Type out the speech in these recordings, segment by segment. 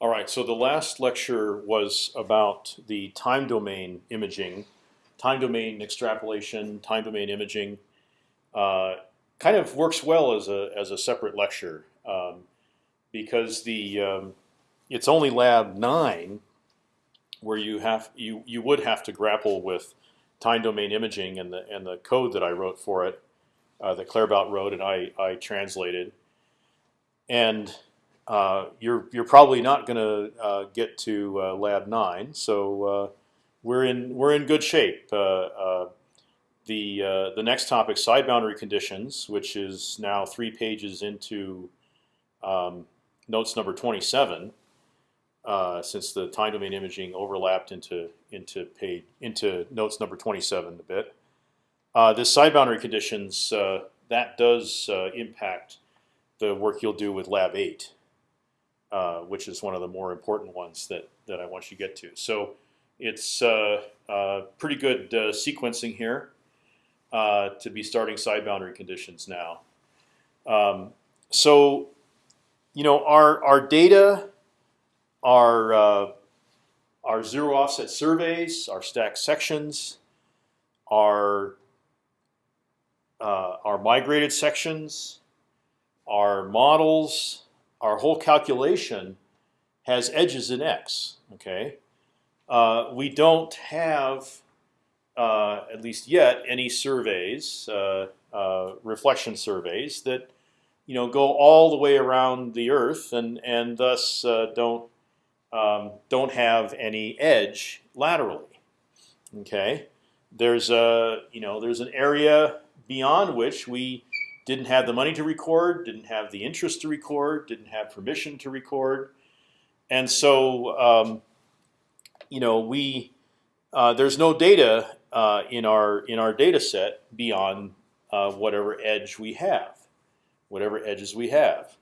All right. So the last lecture was about the time domain imaging, time domain extrapolation, time domain imaging. Uh, kind of works well as a as a separate lecture um, because the um, it's only lab nine where you have you you would have to grapple with time domain imaging and the and the code that I wrote for it, uh, that Claerbout wrote and I I translated, and you're you're probably not going to uh, get to uh, lab nine, so uh, we're in we're in good shape. Uh, the the next topic, side boundary conditions, which is now three pages into um, notes number 27, since the time domain imaging overlapped into into page into notes number 27 a bit. this side boundary conditions that does impact the work you'll do with lab eight. Uh, which is one of the more important ones that that I want you to get to. So it's uh, uh, pretty good uh, sequencing here uh, to be starting side boundary conditions now. Um, so you know our our data, our our zero offset surveys, our stack sections, our our migrated sections, our models our whole calculation has edges in x. Okay, uh, we don't have, uh, at least yet, any surveys, uh, uh, reflection surveys that you know go all the way around the Earth and and thus uh, don't um, don't have any edge laterally. Okay, there's a you know there's an area beyond which we didn't have the money to record, didn't have the interest to record, didn't have permission to record, and so um, you know we uh, there's no data uh, in our in our data set beyond uh, whatever edge we have, whatever edges we have.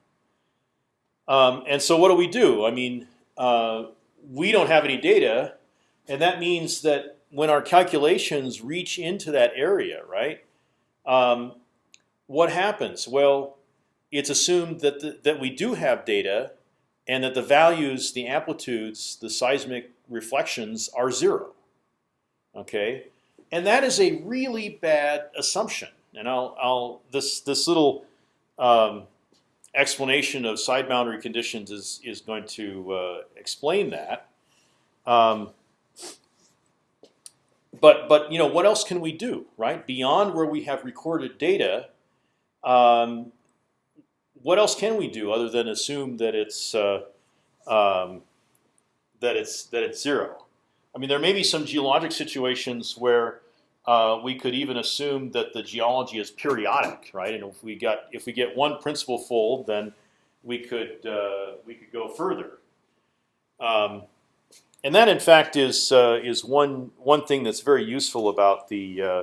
Um, and so what do we do? I mean, uh, we don't have any data, and that means that when our calculations reach into that area, right? Um, what happens? Well, it's assumed that the, that we do have data, and that the values, the amplitudes, the seismic reflections are zero. Okay, and that is a really bad assumption. And I'll, I'll this this little um, explanation of side boundary conditions is is going to uh, explain that. Um, but but you know what else can we do right beyond where we have recorded data? Um, what else can we do other than assume that it's uh, um, that it's that it's zero? I mean, there may be some geologic situations where uh, we could even assume that the geology is periodic, right? And if we got if we get one principal fold, then we could uh, we could go further. Um, and that, in fact, is uh, is one one thing that's very useful about the uh,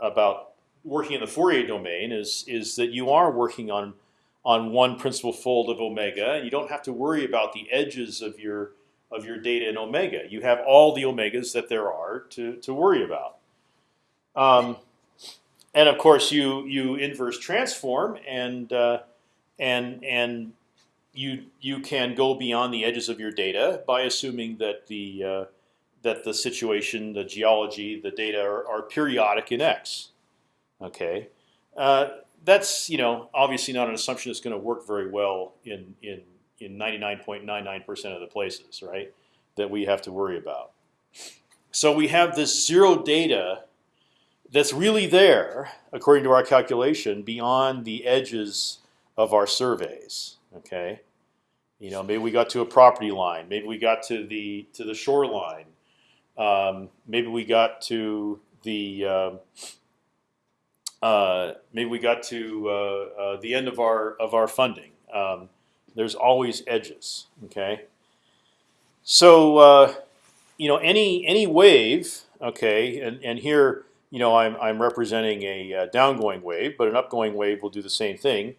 about working in the Fourier domain is is that you are working on on one principal fold of omega, and you don't have to worry about the edges of your of your data in omega. You have all the omegas that there are to to worry about. Um, and of course, you you inverse transform and uh, and and you you can go beyond the edges of your data by assuming that the uh, that the situation, the geology, the data are, are periodic in X. Okay, uh, that's you know obviously not an assumption that's going to work very well in in in 99.99% of the places, right? That we have to worry about. So we have this zero data that's really there, according to our calculation, beyond the edges of our surveys. Okay, you know maybe we got to a property line, maybe we got to the to the shoreline, um, maybe we got to the um, uh, maybe we got to uh, uh, the end of our of our funding. Um, there's always edges. Okay. So uh, you know any any wave. Okay, and and here you know I'm I'm representing a uh, downgoing wave, but an upgoing wave will do the same thing.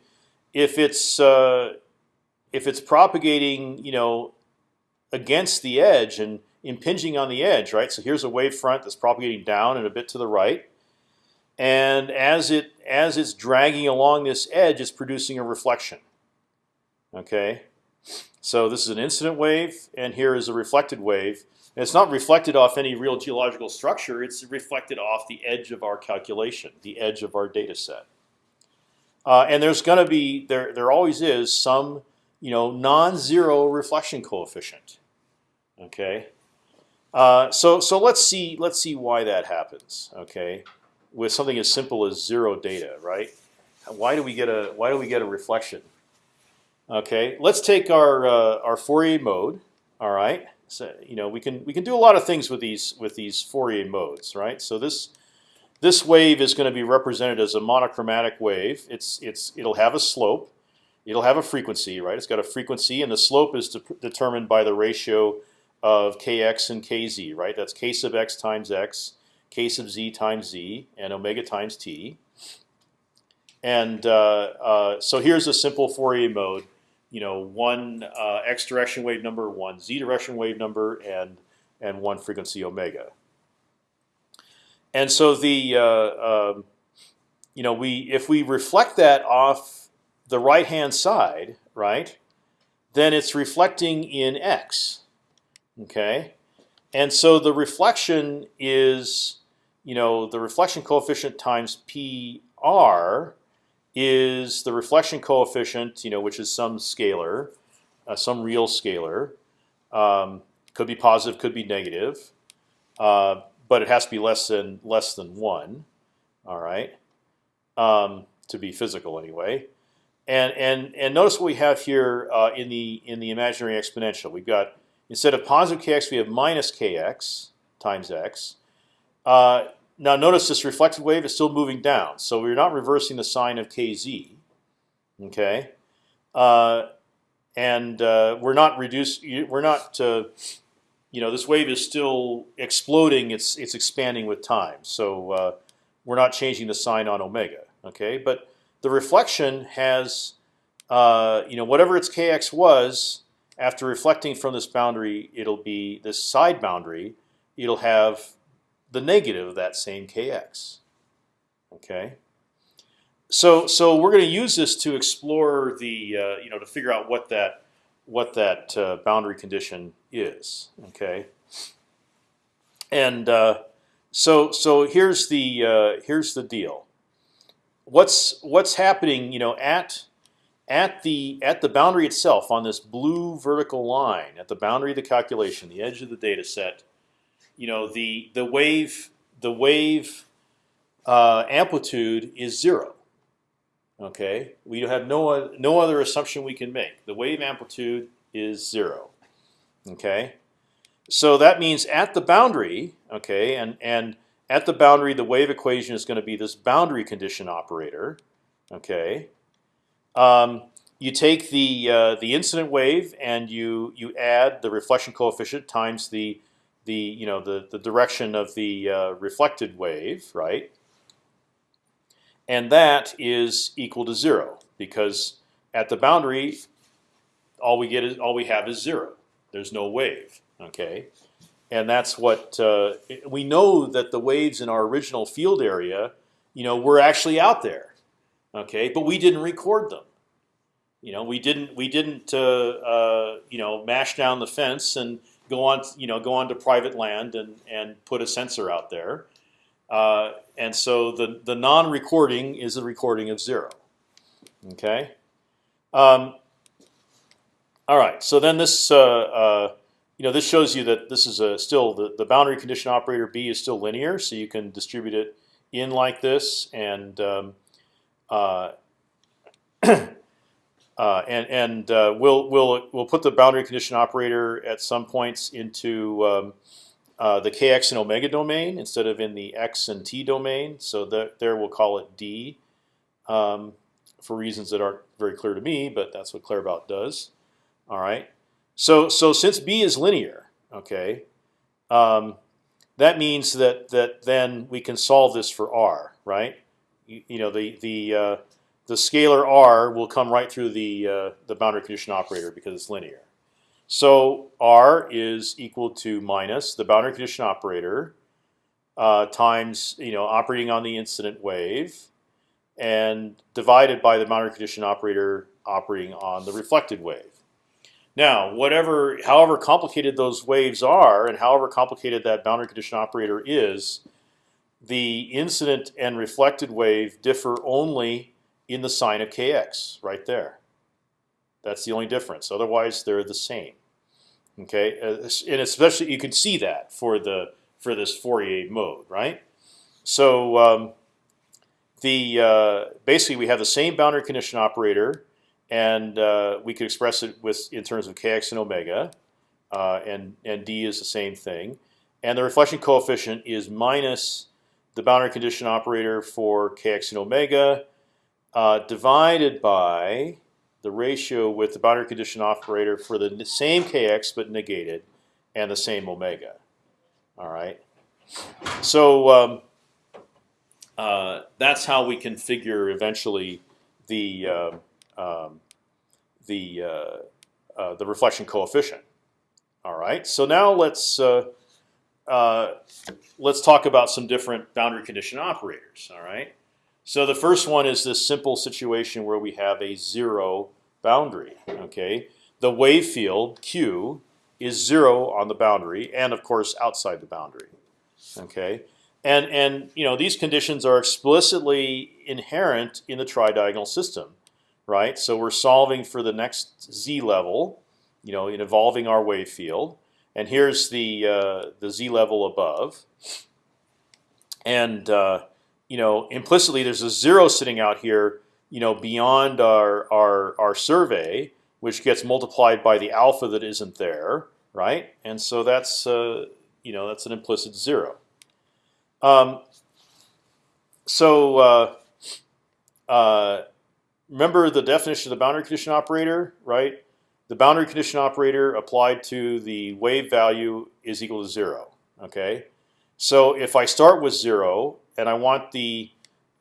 If it's if it's propagating, you know, against the edge and impinging on the edge, right? So here's a wave front that's propagating down and a bit to the right and as it as it's dragging along this edge, it's producing a reflection. Okay, So this is an incident wave, and here is a reflected wave. And it's not reflected off any real geological structure. It's reflected off the edge of our calculation, the edge of our data set. Uh, and there's going to be there there always is some you know non-zero reflection coefficient. Okay, uh, so so let's see let's see why that happens. Okay, with something as simple as zero data, right? Why do we get a why do we get a reflection? Okay, let's take our uh, our Fourier mode. All right, so you know we can we can do a lot of things with these with these Fourier modes, right? So this this wave is going to be represented as a monochromatic wave. It's it's it'll have a slope, it'll have a frequency, right? It's got a frequency, and the slope is de determined by the ratio of kx and kz, right? That's k sub x times x, k sub z times z, and omega times t. And uh, uh, so here's a simple Fourier mode. You know, one uh, x direction wave number, one z direction wave number, and and one frequency omega. And so the uh, um, you know we if we reflect that off the right hand side, right, then it's reflecting in x. Okay, and so the reflection is you know the reflection coefficient times pr is the reflection coefficient, you know, which is some scalar, uh, some real scalar. Um, could be positive, could be negative. Uh, but it has to be less than less than one. All right, um, to be physical anyway. And and and notice what we have here uh, in the in the imaginary exponential. We've got instead of positive kx, we have minus kx times x. Uh, now notice this reflected wave is still moving down, so we're not reversing the sign of kz. Okay, uh, and uh, we're not reduce. We're not uh, you know, this wave is still exploding. It's it's expanding with time. So uh, we're not changing the sign on omega. Okay, but the reflection has, uh, you know, whatever its kx was after reflecting from this boundary, it'll be this side boundary. It'll have the negative of that same kx. Okay. So so we're going to use this to explore the uh, you know to figure out what that what that uh, boundary condition is. Okay, and uh, so so here's the uh, here's the deal. What's what's happening? You know, at at the at the boundary itself on this blue vertical line at the boundary of the calculation, the edge of the data set. You know, the the wave the wave uh, amplitude is zero. Okay, we have no no other assumption we can make. The wave amplitude is zero. Okay, so that means at the boundary, okay, and and at the boundary, the wave equation is going to be this boundary condition operator. Okay, um, you take the uh, the incident wave and you you add the reflection coefficient times the the you know the the direction of the uh, reflected wave, right? and that is equal to zero because at the boundary, all we get is all we have is zero. There's no wave. Okay, and that's what uh, we know that the waves in our original field area, you know, were actually out there. Okay, but we didn't record them. You know, we didn't we didn't uh, uh, you know mash down the fence and go on you know go onto private land and and put a sensor out there. Uh, and so the the non-recording is a recording of zero. Okay. Um, all right. So then this uh, uh, you know this shows you that this is a still the the boundary condition operator B is still linear, so you can distribute it in like this and. Um, uh, and and uh, we'll we'll we'll put the boundary condition operator at some points into um, uh, the kx and omega domain instead of in the x and t domain. So that there we'll call it d um, for reasons that aren't very clear to me, but that's what Claerbout does. All right. So so since b is linear, okay, um, that means that that then we can solve this for r, right? You, you know the the uh, the scalar r will come right through the uh, the boundary condition operator because it's linear. So R is equal to minus the boundary condition operator uh, times you know operating on the incident wave, and divided by the boundary condition operator operating on the reflected wave. Now, whatever, however complicated those waves are, and however complicated that boundary condition operator is, the incident and reflected wave differ only in the sign of kx, right there. That's the only difference. Otherwise, they're the same. Okay, uh, and especially you can see that for the for this Fourier mode, right? So um, the uh, basically we have the same boundary condition operator and uh, we could express it with in terms of kx and omega, uh, and and d is the same thing, and the reflection coefficient is minus the boundary condition operator for kx and omega uh, divided by the ratio with the boundary condition operator for the same kx but negated and the same omega. All right, so um, uh, that's how we can figure eventually the um, um, the uh, uh, the reflection coefficient. All right. So now let's uh, uh, let's talk about some different boundary condition operators. All right. So the first one is this simple situation where we have a zero boundary. Okay. The wave field Q is zero on the boundary, and of course outside the boundary. Okay. And and you know these conditions are explicitly inherent in the tridiagonal system right? So we're solving for the next z level, you know, in evolving our wave field. And here's the uh, the z level above. And uh, you know, implicitly, there's a zero sitting out here, you know, beyond our our our survey, which gets multiplied by the alpha that isn't there, right? And so that's uh, you know that's an implicit zero. Um, so uh, uh, remember the definition of the boundary condition operator, right? The boundary condition operator applied to the wave value is equal to zero. Okay, so if I start with zero and I want the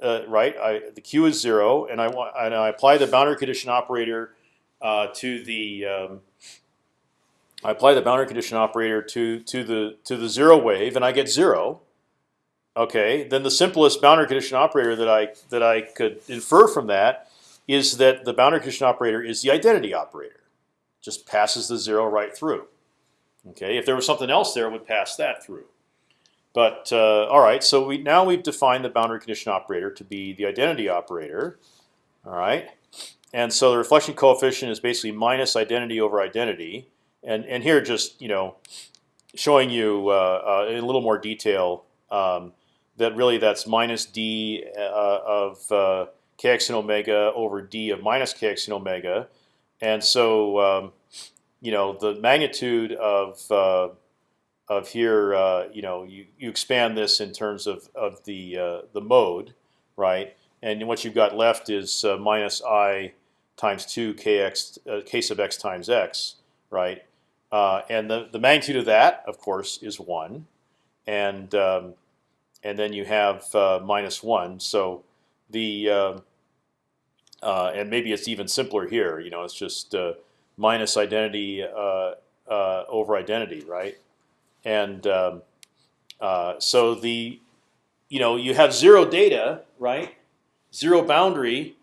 uh, right, I, the q is zero, and I want and I apply the boundary condition operator uh, to the um, I apply the boundary condition operator to to the to the zero wave, and I get zero. Okay, then the simplest boundary condition operator that I that I could infer from that is that the boundary condition operator is the identity operator. Just passes the zero right through. Okay, if there was something else there, it would pass that through. But uh, all right, so we now we've defined the boundary condition operator to be the identity operator. All right, and so the reflection coefficient is basically minus identity over identity. And and here just you know showing you uh, uh, in a little more detail um, that really that's minus d uh, of uh, kx and omega over d of minus kx and omega, and so um, you know the magnitude of uh, of here, uh, you know, you, you expand this in terms of of the uh, the mode, right? And what you've got left is uh, minus i times two kx uh, k sub x times x, right? Uh, and the the magnitude of that, of course, is one, and um, and then you have minus one. So the uh, uh, and maybe it's even simpler here. You know, it's just uh, minus identity uh, uh, over identity, right? And um, uh, so the you know you have zero data, right? Zero boundary,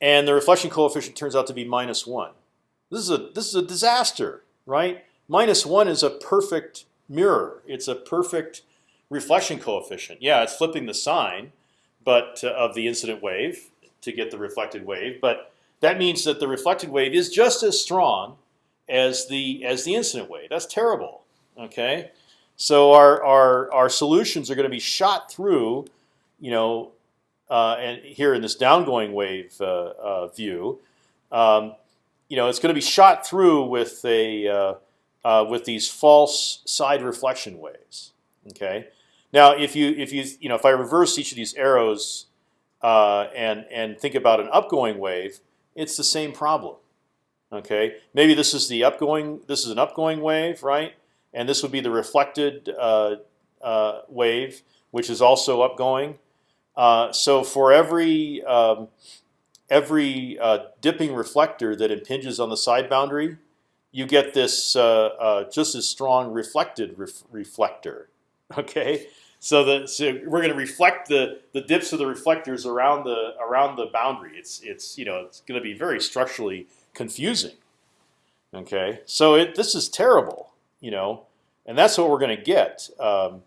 and the reflection coefficient turns out to be minus one. This is a this is a disaster, right? Minus one is a perfect mirror. It's a perfect reflection coefficient. Yeah, it's flipping the sign, but uh, of the incident wave to get the reflected wave. But that means that the reflected wave is just as strong as the as the incident wave. That's terrible. Okay, so our our our solutions are going to be shot through, you know, uh, and here in this downgoing wave uh, uh, view, um, you know, it's going to be shot through with a uh, uh, with these false side reflection waves. Okay. Now, if you if you you know if I reverse each of these arrows and and think about an upgoing wave, it's the same problem. Okay, maybe this is the upgoing. This is an upgoing wave, right? And this would be the reflected uh, uh, wave, which is also upgoing. Uh, so for every um, every dipping reflector that impinges on the side boundary, you get this just as strong reflected ref reflector. Okay, so the so we're going to reflect the the dips of the reflectors around the around the boundary. It's it's you know it's going to be very structurally confusing. Okay, so it, this is terrible, you know, and that's what we're going to get. Um,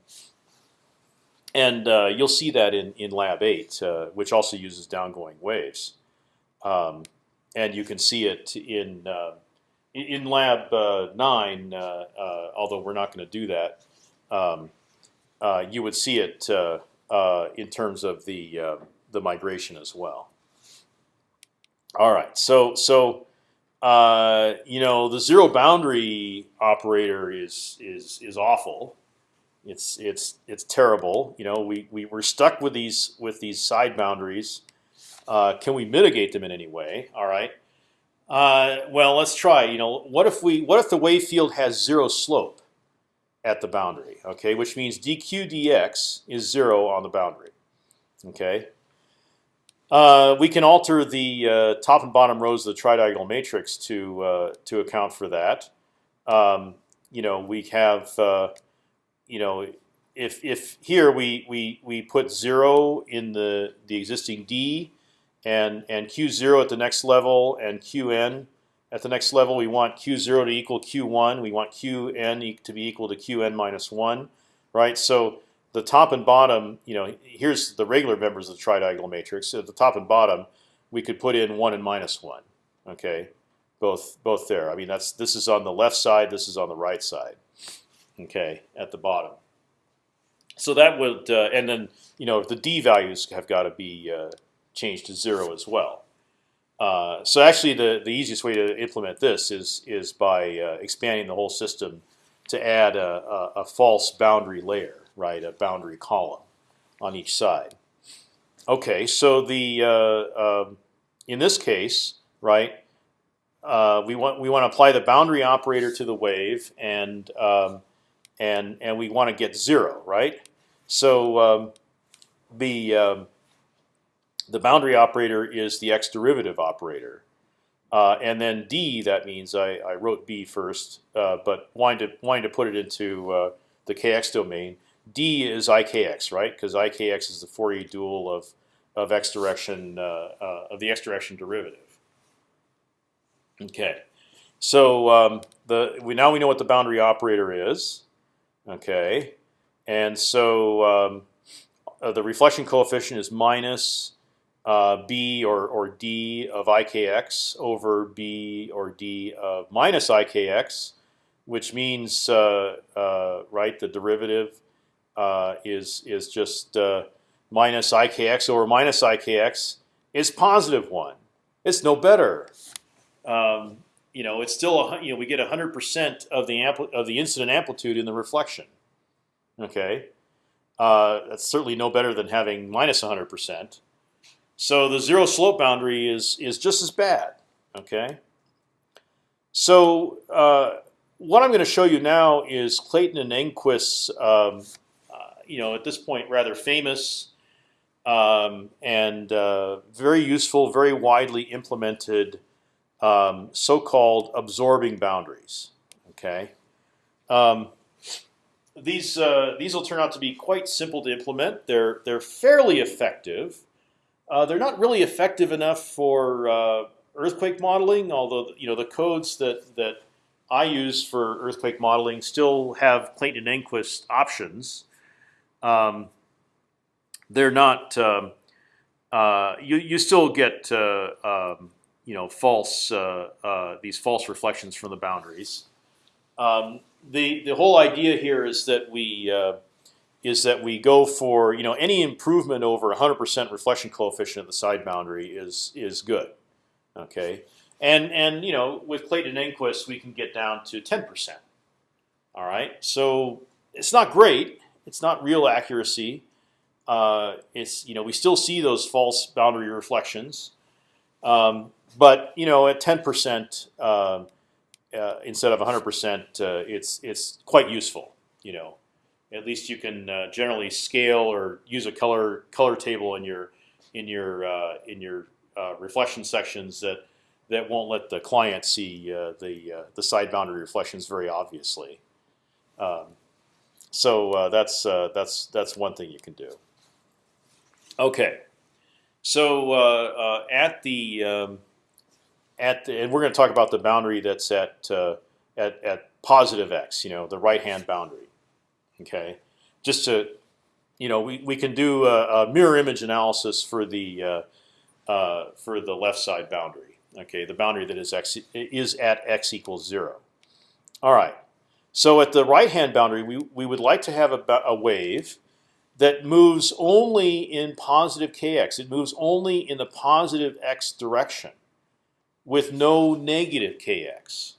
and uh, you'll see that in in Lab Eight, uh, which also uses downgoing waves, um, and you can see it in uh, in Lab uh, Nine. Uh, uh, although we're not going to do that, um, you would see it in terms of the the migration as well. All right, so so uh, you know the zero boundary operator is is is awful. It's it's it's terrible. You know we we we're stuck with these with these side boundaries. Uh, can we mitigate them in any way? All right. Uh, well, let's try. You know, what if we what if the wave field has zero slope at the boundary? Okay, which means dq dx is zero on the boundary. Okay. Uh, we can alter the uh, top and bottom rows of the tridiagonal matrix to uh, to account for that. Um, you know, we have uh, you know if if here we we we put zero in the the existing d and and q zero at the next level and qn at the next level we want q zero to equal q1 we want qn to be equal to qn minus one right so the top and bottom, you know, here's the regular members of the tridiagonal matrix. At the top and bottom, we could put in one and minus one. Okay, both both there. I mean, that's this is on the left side. This is on the right side. Okay, at the bottom. So that would, uh, and then you know, the d values have got to be uh, changed to zero as well. Uh, so actually, the the easiest way to implement this is is by uh, expanding the whole system to add a, a, a false boundary layer right? A boundary column on each side. Okay, so the uh, um, in this case, right? Uh, we want we want to apply the boundary operator to the wave, and um, and and we want to get zero, right? So um, the um, the boundary operator is the x derivative operator, uh, and then d that means I, I wrote b first, uh, but wanting to wanting to put it into uh, the kx domain d is ikx, right? Because ikx is the Fourier dual of of x direction uh, uh, of the x direction derivative. Okay, so um, the we now we know what the boundary operator is. Okay, and so um, uh, the reflection coefficient is minus uh, b or or d of ikx over b or d of minus ikx, which means uh, uh, right the derivative is is just uh, minus ikx over minus ikx is positive one. It's no better. Um, you know, it's still a, you know we get hundred percent of the of the incident amplitude in the reflection. Okay, uh, that's certainly no better than having minus hundred percent. So the zero slope boundary is is just as bad. Okay. So uh, what I'm going to show you now is Clayton and Engquist's um, you know at this point rather famous um, and uh, very useful, very widely implemented um, so-called absorbing boundaries. Okay, um, these uh, these will turn out to be quite simple to implement. They're they're fairly effective. Uh, they're not really effective enough for uh, earthquake modeling, although you know the codes that that I use for earthquake modeling still have Clayton and Engquist options um, they're not. Um, uh, you you still get uh, um, you know false uh, uh, these false reflections from the boundaries. Um, the the whole idea here is that we uh, is that we go for you know any improvement over 100% reflection coefficient at the side boundary is is good. Okay, and and you know with Clayton and Engquist we can get down to 10%. All right, so it's not great, it's not real accuracy. Uh, it's you know we still see those false boundary reflections, um, but you know at 10 percent uh, uh, instead of 100 percent, uh, it's it's quite useful. You know, at least you can uh, generally scale or use a color color table in your in your uh, in your reflection sections that that won't let the client see the the side boundary reflections very obviously. Um, so uh, that's uh, that's that's one thing you can do. Okay, so uh, uh at the um, at the, and we're going to talk about the boundary that's at uh, at at positive x. You know, the right hand boundary. Okay, just to you know, we, we can do a, a mirror image analysis for the uh, for the left side boundary. Okay, the boundary that is x is at x equals zero. All right. So at the right hand boundary, we we would like to have a, a wave that moves only in positive kx. It moves only in the positive x direction, with no negative kx.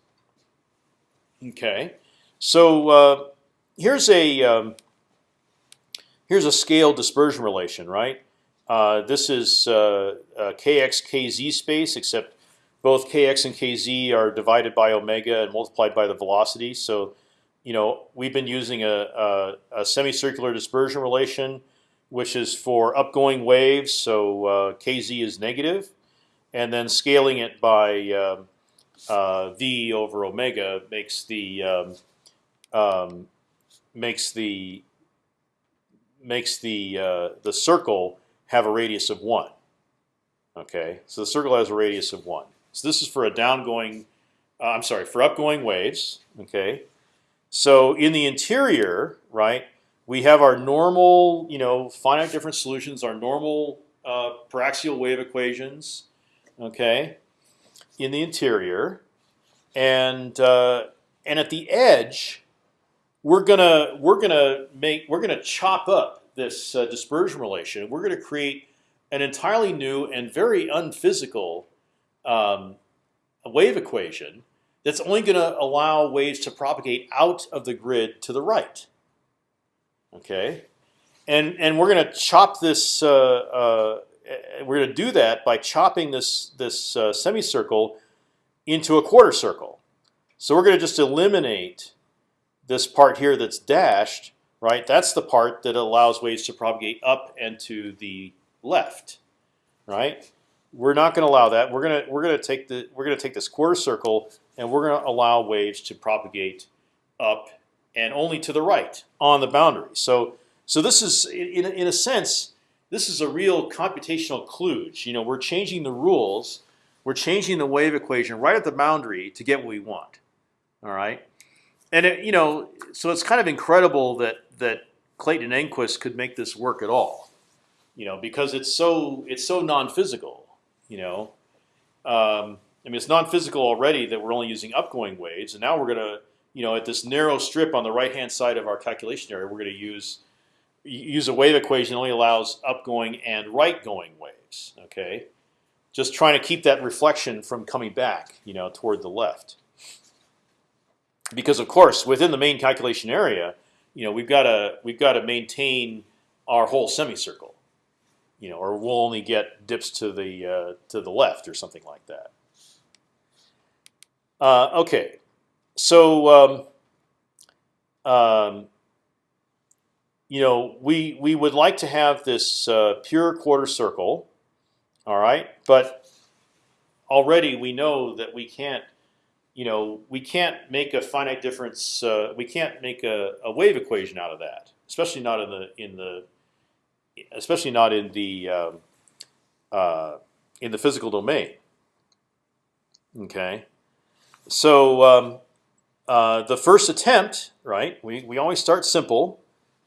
Okay. So uh, here's a um, here's a scale dispersion relation, right? Uh, this is uh, uh kx kz space, except both kx and kz are divided by omega and multiplied by the velocity. So, you know, we've been using a, a, a semicircular dispersion relation, which is for upgoing waves. So uh, kz is negative, and then scaling it by um, uh, v over omega makes the um, um, makes the makes the uh, the circle have a radius of one. Okay, so the circle has a radius of one. So this is for a downgoing. Uh, I'm sorry, for upgoing waves. Okay, so in the interior, right, we have our normal, you know, finite difference solutions, our normal uh, paraxial wave equations. Okay, in the interior, and uh, and at the edge, we're gonna we're gonna make we're gonna chop up this uh, dispersion relation. We're gonna create an entirely new and very unphysical um, wave equation that's only going to allow waves to propagate out of the grid to the right. Okay, and and we're going to chop this. Uh, uh, we're going to do that by chopping this this uh, semicircle into a quarter circle. So we're going to just eliminate this part here that's dashed, right? That's the part that allows waves to propagate up and to the left, right? We're not going to allow that. We're to we're to take the we're going to take this quarter circle and we're going to allow waves to propagate up and only to the right on the boundary. So so this is in in a sense this is a real computational kludge. You know, we're changing the rules, we're changing the wave equation right at the boundary to get what we want. All right and it, you know, so it's kind of incredible that that Clayton Engquist could make this work at all, you know, because it's so it's so non-physical, you know. Um, I mean, it's non-physical already that we're only using upgoing waves, and now we're gonna, you know, at this narrow strip on the right-hand side of our calculation area, we're gonna use use a wave equation that only allows upgoing and right-going waves. Okay, just trying to keep that reflection from coming back, you know, toward the left because of course within the main calculation area, you know, we've got to we've got to maintain our whole semicircle, you know, or we'll only get dips to the uh, to the left or something like that. Uh, okay, so um, um, you know, we we would like to have this uh, pure quarter circle, all right, but already we know that we can't you know, we can't make a finite difference. Uh, we can't make a, a, wave equation out of that, especially not in the in the, especially not in the um, uh, in the physical domain. Okay, so um, uh, the first attempt, right? We we always start simple.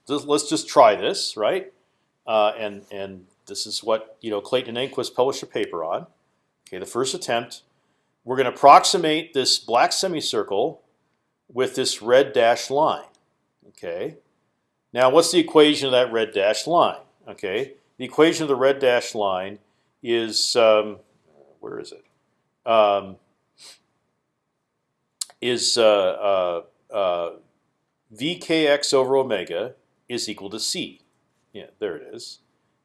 Let's just try this, right? Uh, and and this is what you know Clayton and Engquist published a paper on. Okay, the first attempt we're going to approximate this black semicircle with this red dashed line. Okay. Now, what's the equation of that red dashed line? Okay. The equation of the red dashed line is um, where is it? Um, is uh, uh, uh, vkx over omega is equal to c. Yeah, there it is.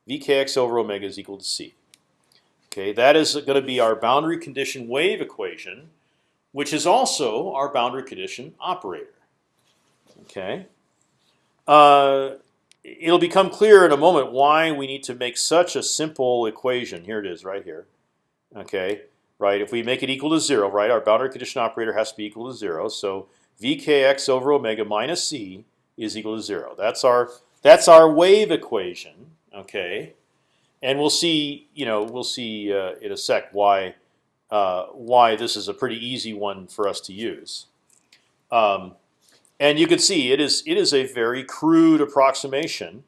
vkx over omega is equal to c. Okay, that is going to be our boundary condition wave equation, which is also our boundary condition operator. Okay, uh, it'll become clear in a moment why we need to make such a simple equation. Here it is, right here. Okay, right. If we make it equal to zero, right, our boundary condition operator has to be equal to zero. So vkx over omega minus c is equal to zero. That's our that's our wave equation. Okay and we'll see. You know, we'll see uh, in a sec why uh, why this is a pretty easy one for us to use. Um, and you can see it is it is a very crude approximation.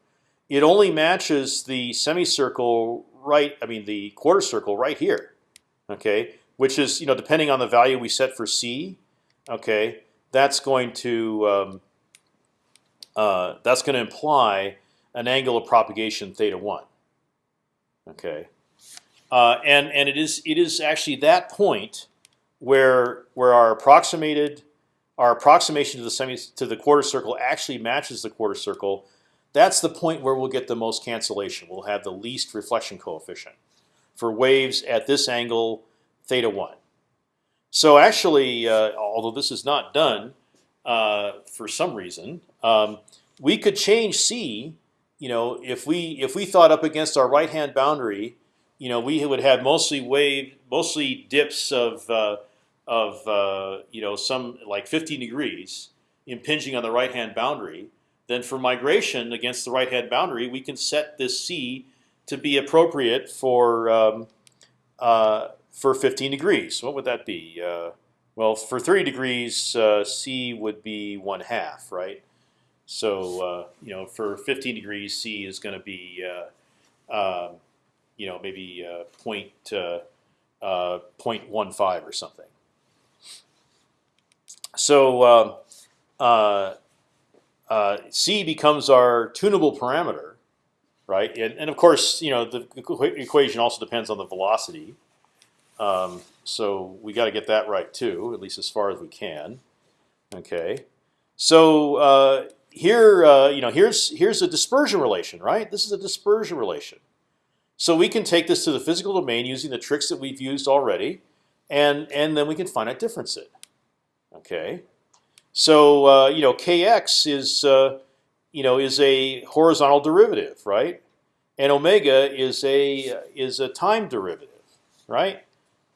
It only matches the semicircle right. I mean the quarter circle right here. Okay, which is you know depending on the value we set for c. Okay, that's going to um, uh, that's going to imply an angle of propagation theta one. Okay, uh, and and it is it is actually that point where where our approximated our approximation to the semi to the quarter circle actually matches the quarter circle. That's the point where we'll get the most cancellation. We'll have the least reflection coefficient for waves at this angle theta one. So actually, uh, although this is not done uh, for some reason, um, we could change c. You know, if we if we thought up against our right hand boundary, you know, we would have mostly wave, mostly dips of uh, of uh, you know some like 15 degrees impinging on the right hand boundary. Then for migration against the right hand boundary, we can set this c to be appropriate for um, uh, for 15 degrees. What would that be? Uh, well, for 30 degrees, uh, c would be one half, right? So uh, you know, for 15 degrees, c is going to be uh, um, you know maybe uh, point, uh, uh, 0.15 or something. So uh, c becomes our tunable parameter, right? And, and, of course, you know the equation also depends on the velocity. Um, so we got to get that right too, at least as far as we can. Okay. So here, uh, you know, here's here's a dispersion relation, right? This is a dispersion relation. So we can take this to the physical domain using the tricks that we've used already, and and then we can finite difference it. Okay, so uh, you know, kx is uh, you know is a horizontal derivative, right? And omega is a is a time derivative, right?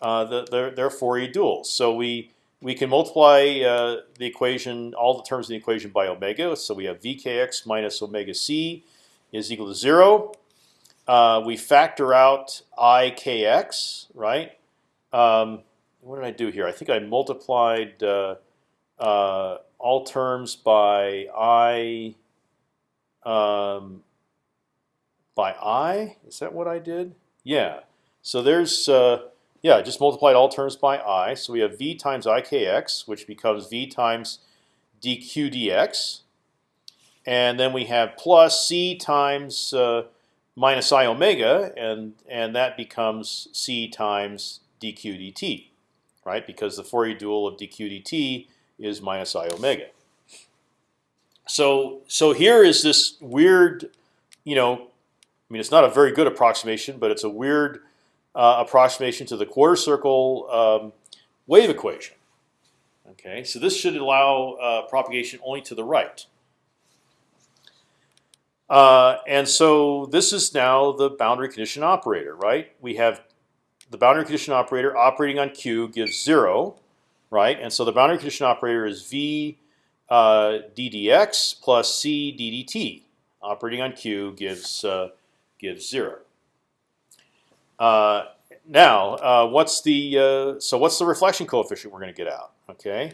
Uh, the, they're, they're Fourier duals. So we we can multiply uh, the equation, all the terms in the equation by omega. So we have vkx minus omega c is equal to zero. Uh, we factor out ikx, right? Um, what did I do here? I think I multiplied uh, uh, all terms by i um, by i. Is that what I did? Yeah. So there's uh, yeah, just multiplied all terms by i. So we have v times ikx, which becomes v times dq dx. And then we have plus c times uh, minus i omega, and, and that becomes c times dq dt, right? Because the Fourier dual of dq dt is minus i omega. So, so here is this weird, you know, I mean, it's not a very good approximation, but it's a weird uh, approximation to the quarter circle um, wave equation. Okay, so this should allow uh, propagation only to the right. Uh, and so this is now the boundary condition operator, right? We have the boundary condition operator operating on Q gives zero, right? And so the boundary condition operator is V uh, ddx plus C ddt. Operating on Q gives uh, gives zero. Uh, now, uh, what's the uh, so what's the reflection coefficient we're going to get out? Okay,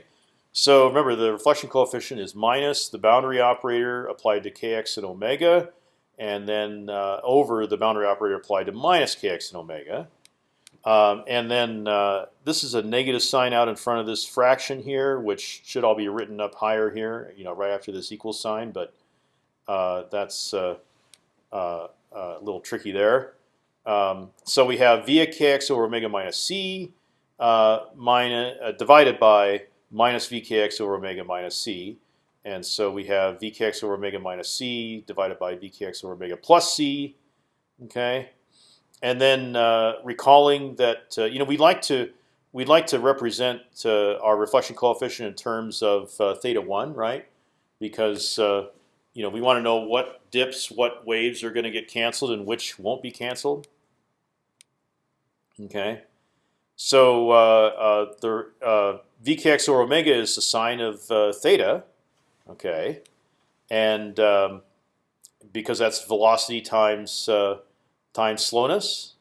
so remember the reflection coefficient is minus the boundary operator applied to kx and omega, and then uh, over the boundary operator applied to minus kx and omega. Um, and then uh, this is a negative sign out in front of this fraction here, which should all be written up higher here, you know, right after this equal sign. But uh, that's uh, a little tricky there. Um, so we have via kx over omega minus c uh, minus, uh, divided by minus vkx over omega minus c. And so we have vkx over omega minus c divided by vkx over omega plus c. Okay, and then uh, recalling that uh, you know we'd like to we'd like to represent uh, our reflection coefficient in terms of uh, theta one, right? Because you know we want to know what dips, what waves are going to get canceled, and which won't be canceled. Okay, so uh, uh, the uh, vkx over omega is the sine of uh, theta. Okay, and um, because that's velocity times uh, times slowness.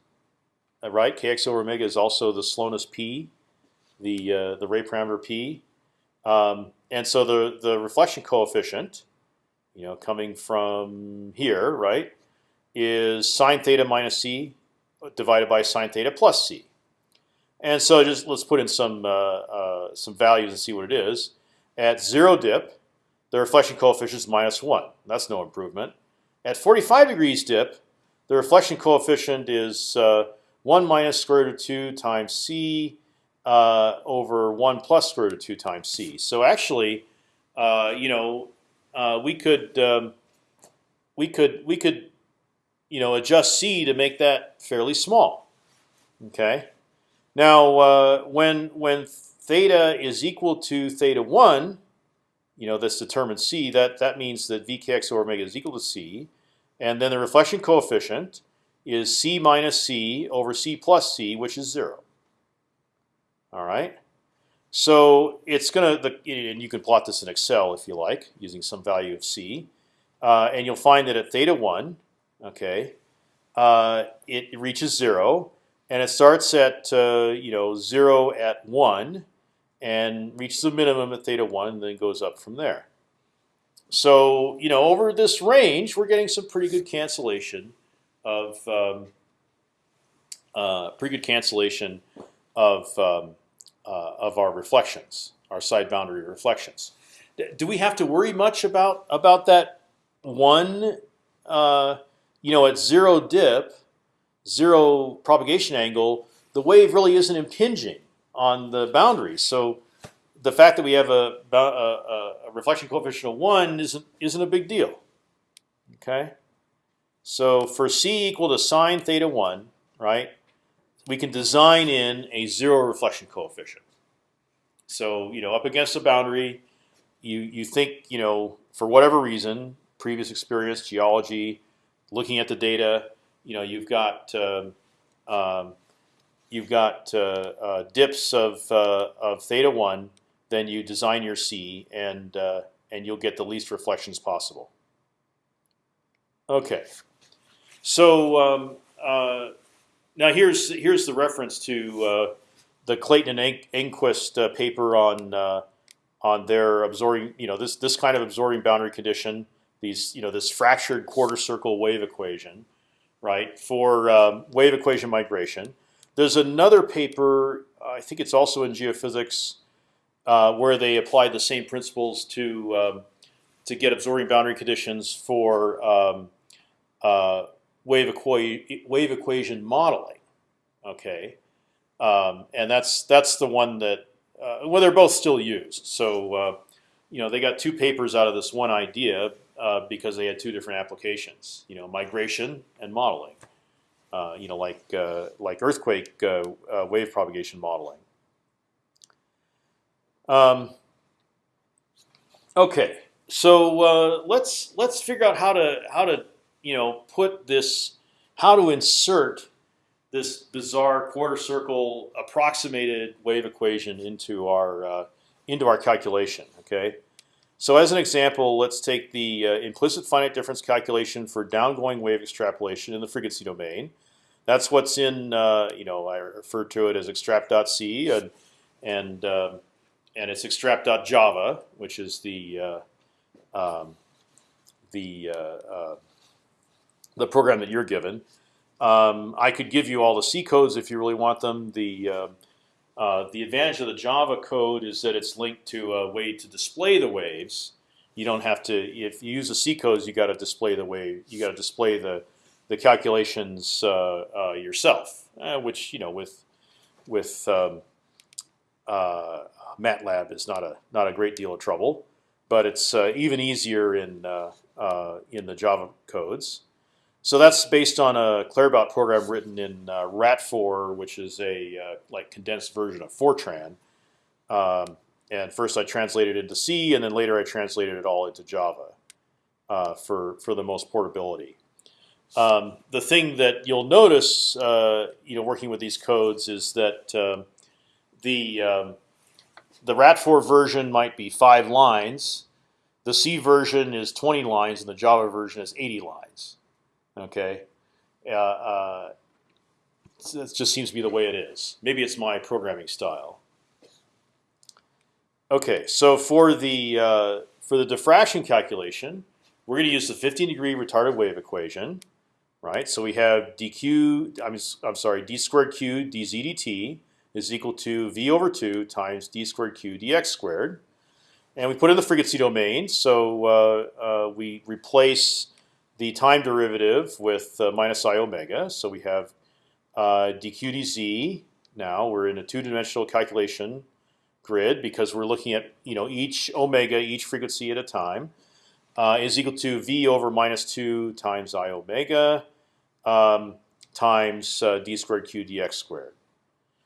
uh, right? Kx over omega is also the slowness p, the uh, the ray parameter p, um, and so the the reflection coefficient, you know, coming from here, right, is sine theta minus c divided by sine theta plus c. And so just let's put in some uh, uh, some values and see what it is. At zero dip, the reflection coefficient is minus one. That's no improvement. At 45 degrees dip, the reflection coefficient is uh, one minus square root of two times c uh, over one plus square root of two times c. So actually, uh, you know, uh, we could um, we could we could you know adjust c to make that fairly small. Okay. Now, uh, when when theta is equal to theta one, you know this determines c. That that means that vkx over omega is equal to c, and then the reflection coefficient is c minus c over c plus c, which is zero. All right. So it's gonna, and you can plot this in Excel if you like, using some value of c, uh, and you'll find that at theta one, okay, uh, it reaches zero, and it starts at uh, you know zero at one, and reaches a minimum at theta one, and then goes up from there. So you know over this range, we're getting some pretty good cancellation of um, uh, pretty good cancellation of um, uh, of our reflections, our side boundary reflections. Do we have to worry much about about that one? Uh, you know, at zero dip, zero propagation angle, the wave really isn't impinging on the boundaries. So the fact that we have a, a, a reflection coefficient of one isn't isn't a big deal. Okay. So for c equal to sine theta one, right? We can design in a zero reflection coefficient. So you know, up against the boundary, you you think you know for whatever reason, previous experience, geology, looking at the data, you know, you've got um, um, you've got uh, uh, dips of uh, of theta one, then you design your C, and uh, and you'll get the least reflections possible. Okay, so um, uh, now here's here's the reference to uh, the Clayton and Engquist paper on on their absorbing, you know, this this kind of absorbing boundary condition these, you know, this fractured quarter circle wave equation, right, for um, wave equation migration. There's another paper, I think it's also in geophysics, uh, where they applied the same principles to um, to get absorbing boundary conditions for um, uh, wave, equa wave equation modeling. Okay, um, and that's that's the one that uh, well they're both still used. So uh, you know they got two papers out of this one idea, uh, because they had two different applications. You know, migration and modeling. Uh, you know, like like earthquake wave propagation modeling. Um, okay, so let's let's figure out how to how to you know put this how to insert this bizarre quarter circle approximated wave equation into our into our calculation. Okay. So as an example, let's take the uh, implicit finite difference calculation for downgoing wave extrapolation in the frequency domain. That's what's in, uh, you know, I refer to it as extrap.c and and uh, and it's extrap.java, which is the uh, um, the uh, uh, the program that you're given. Um, I could give you all the C codes if you really want them. The uh, the advantage of the Java code is that it's linked to a way to display the waves. You don't have to. If you use the C codes, you got to display the wave. You got to display the the calculations uh, uh, yourself, which you know with with um, MATLAB is not a not a great deal of trouble, but it's even easier in in the Java codes. So that's based on a Claerbout program written in uh, Ratfor, which is a uh, like condensed version of Fortran. Um, and first I translated it into C, and then later I translated it all into Java uh, for for the most portability. Um, the thing that you'll notice, uh, you know, working with these codes is that um, the um, the Ratfor version might be five lines, the C version is 20 lines, and the Java version is 80 lines. Okay, uh, uh, it just seems to be the way it is. Maybe it's my programming style. Okay, so for the uh, for the diffraction calculation, we're going to use the 15 degree retarded wave equation, right? So we have dq. I'm I'm sorry, d squared q dz dt is equal to v over two times d squared q dx squared, and we put in the frequency domain. So uh, uh, we replace the time derivative with uh, minus i omega. So we have uh, dq dz. Now we're in a two-dimensional calculation grid because we're looking at you know each omega, each frequency at a time, uh, is equal to v over minus two times i omega um, times uh, d squared q dx squared.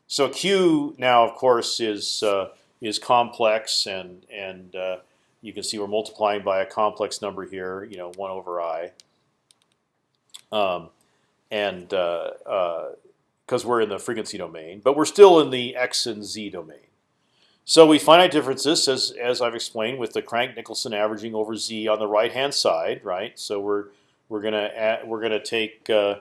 So q now, of course, is uh, is complex, and and uh, you can see we're multiplying by a complex number here. You know, one over i. Um, and because uh, uh, we're in the frequency domain, but we're still in the x and z domain. So we finite differences, as as I've explained, with the Crank-Nicolson averaging over z on the right hand side, right? So we're we're gonna add, we're gonna take uh,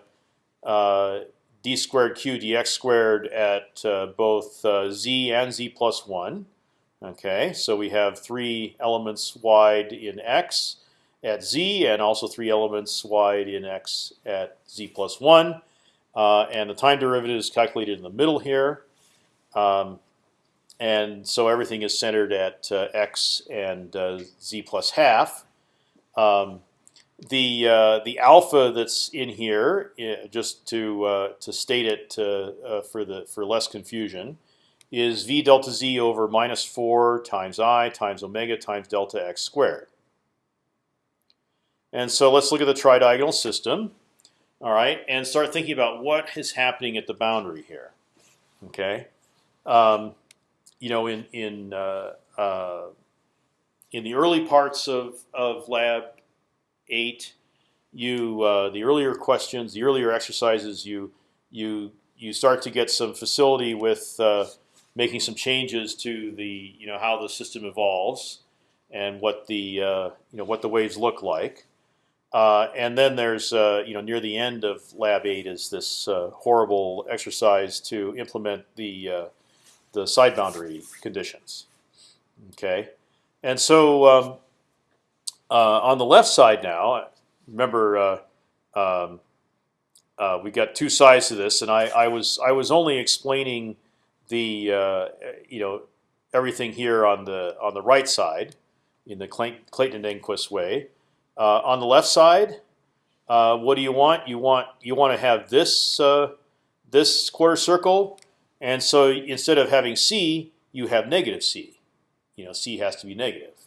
uh, d squared q dx squared at uh, both uh, z and z plus one. Okay, so we have three elements wide in x at z, and also three elements wide in x at z plus one. Uh, and the time derivative is calculated in the middle here. Um, and so everything is centered at uh, x and uh, z plus half. Um, the uh, the alpha that's in here, uh, just to uh, to state it uh, for the for less confusion, is v delta z over minus four times i times omega times delta x squared. And so let's look at the tridiagonal system, all right, and start thinking about what is happening at the boundary here. Okay. Um, you know, in in uh, uh, in the early parts of of lab eight, you uh, the earlier questions, the earlier exercises, you you you start to get some facility with uh, making some changes to the you know how the system evolves and what the uh, you know what the waves look like. Uh, and then there's uh, you know near the end of lab eight is this uh, horrible exercise to implement the uh, the side boundary conditions. Okay, and so um, on the left side now, remember uh, um, uh, we got two sides to this, and I, I was I was only explaining the uh, you know everything here on the on the right side in the Clayton and Engquist way. Uh, on the left side, uh, what do you want? You want you want to have this this quarter circle and so instead of having c, you have negative c. You know, c has to be negative.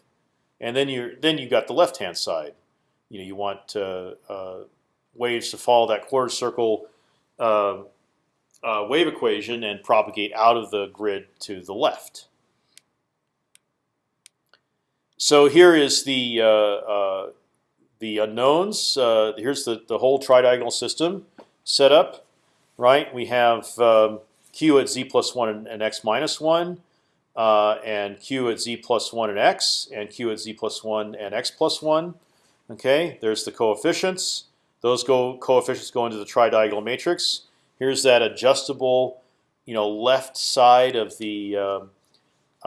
And then you then you got the left hand side. You know, you want uh, uh, waves to follow that quarter circle uh, uh, wave equation and propagate out of the grid to the left. So here is the uh, uh, the unknowns. here's the the whole tridiagonal system set up. Right, we have um, q at z plus one and, and x minus one, uh, and q at z plus one and x, and q at z plus one and x plus one. Okay, there's the coefficients. Those go coefficients go into the tridiagonal matrix. Here's that adjustable, you know, left side of the uh,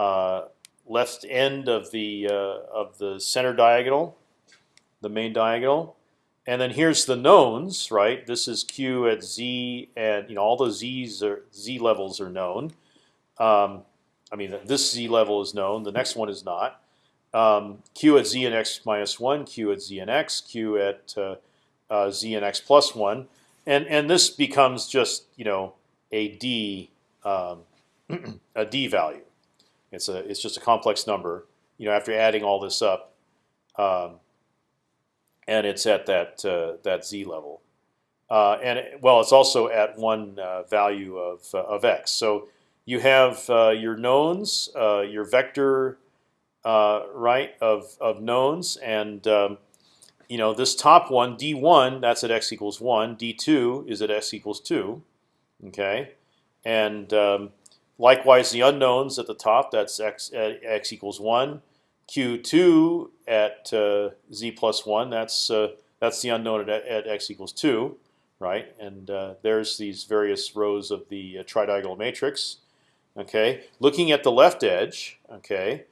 uh, left end of the uh, of the center diagonal, the main diagonal. And then here's the knowns, right? This is q at z, and you know all the z's are z levels are known. Um, I mean, this z level is known. The next one is not. Um, q at z and x minus one, q at z and x, q at uh, uh, z and x plus one, and and this becomes just you know a d um, a d value. It's a it's just a complex number. You know, after adding all this up. Um, and it's at that uh, that z level. Uh, and it, well, it's also at one uh, value of uh, of x. So you have uh, your knowns, uh, your vector right of of knowns, and um, you know this top one, d1, that's at x equals one. d2 is at x equals two. Okay, and um, likewise the unknowns at the top, that's x at x equals one. Q2 at uh, z plus one. That's uh, that's the unknown at, at, x equals two, right? And uh, there's these various rows of the uh, tridiagonal matrix. Okay, looking at the left edge, okay,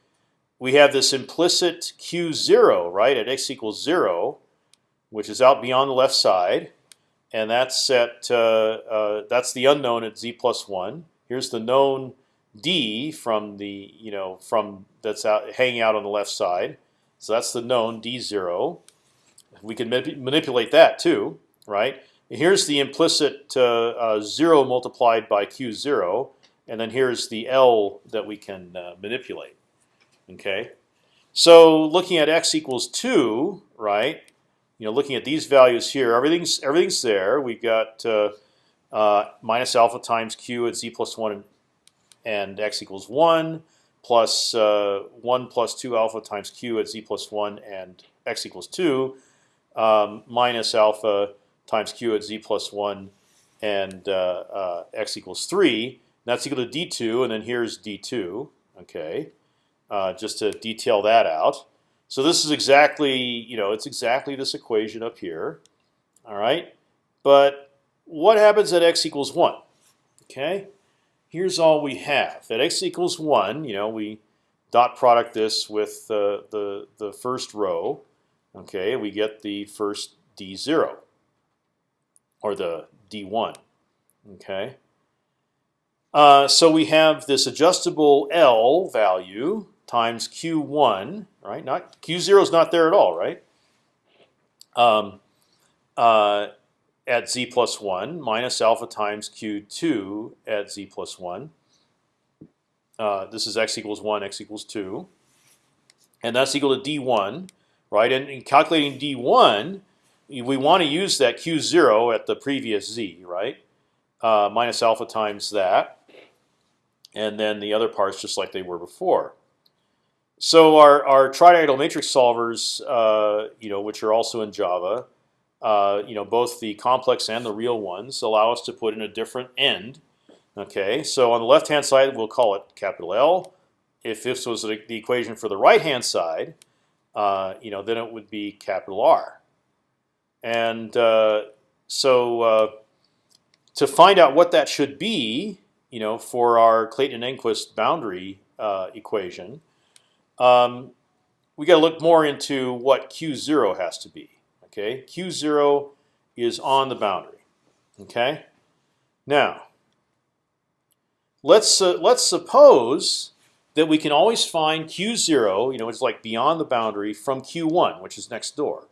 we have this implicit q zero, right, at x equals zero, which is out beyond the left side, and that's at uh, uh, that's the unknown at z plus one. Here's the known d from the you know from that's out hanging out on the left side. So that's the known d zero. We can manipulate that too, right? Here's the implicit uh, uh, zero multiplied by q zero, and then here's the L that we can uh, manipulate. Okay, so looking at x equals two, right? You know, looking at these values here, everything's everything's there. We've got uh, uh, minus alpha times q at z plus one and, and x equals one, plus uh, one plus two alpha times q at z plus one and x equals two, um, minus alpha times q at z plus one and uh, uh, x equals three. That's equal to d2, and then here's d2. Okay, uh, just to detail that out. So this is exactly, you know, it's exactly this equation up here. All right, but what happens at x equals one? Okay, here's all we have. At x equals one, you know, we dot product this with uh, the the first row. Okay, we get the first d zero or the d1. Okay. Uh, so we have this adjustable L value times Q1, right? Not Q0 is not there at all, right? Um, uh, at z plus one minus alpha times Q2 at z plus one. Uh, this is x equals one, x equals two, and that's equal to d1, right? And in calculating d1, we want to use that q zero at the previous z, right? Uh, minus alpha times that, and then the other parts just like they were before. So our our tridiagonal matrix solvers, uh, you know, which are also in Java, uh, you know, both the complex and the real ones allow us to put in a different end. Okay, so on the left hand side we'll call it capital L. If this was the equation for the right hand side, uh, you know, then it would be capital R. And uh, so uh, to find out what that should be, you know, for our Clayton-Engquist boundary uh, equation, um, we got to look more into what q zero has to be. Okay, q zero is on the boundary. Okay, now let's uh, let's suppose that we can always find q zero, you know, it's like beyond the boundary from q one, which is next door.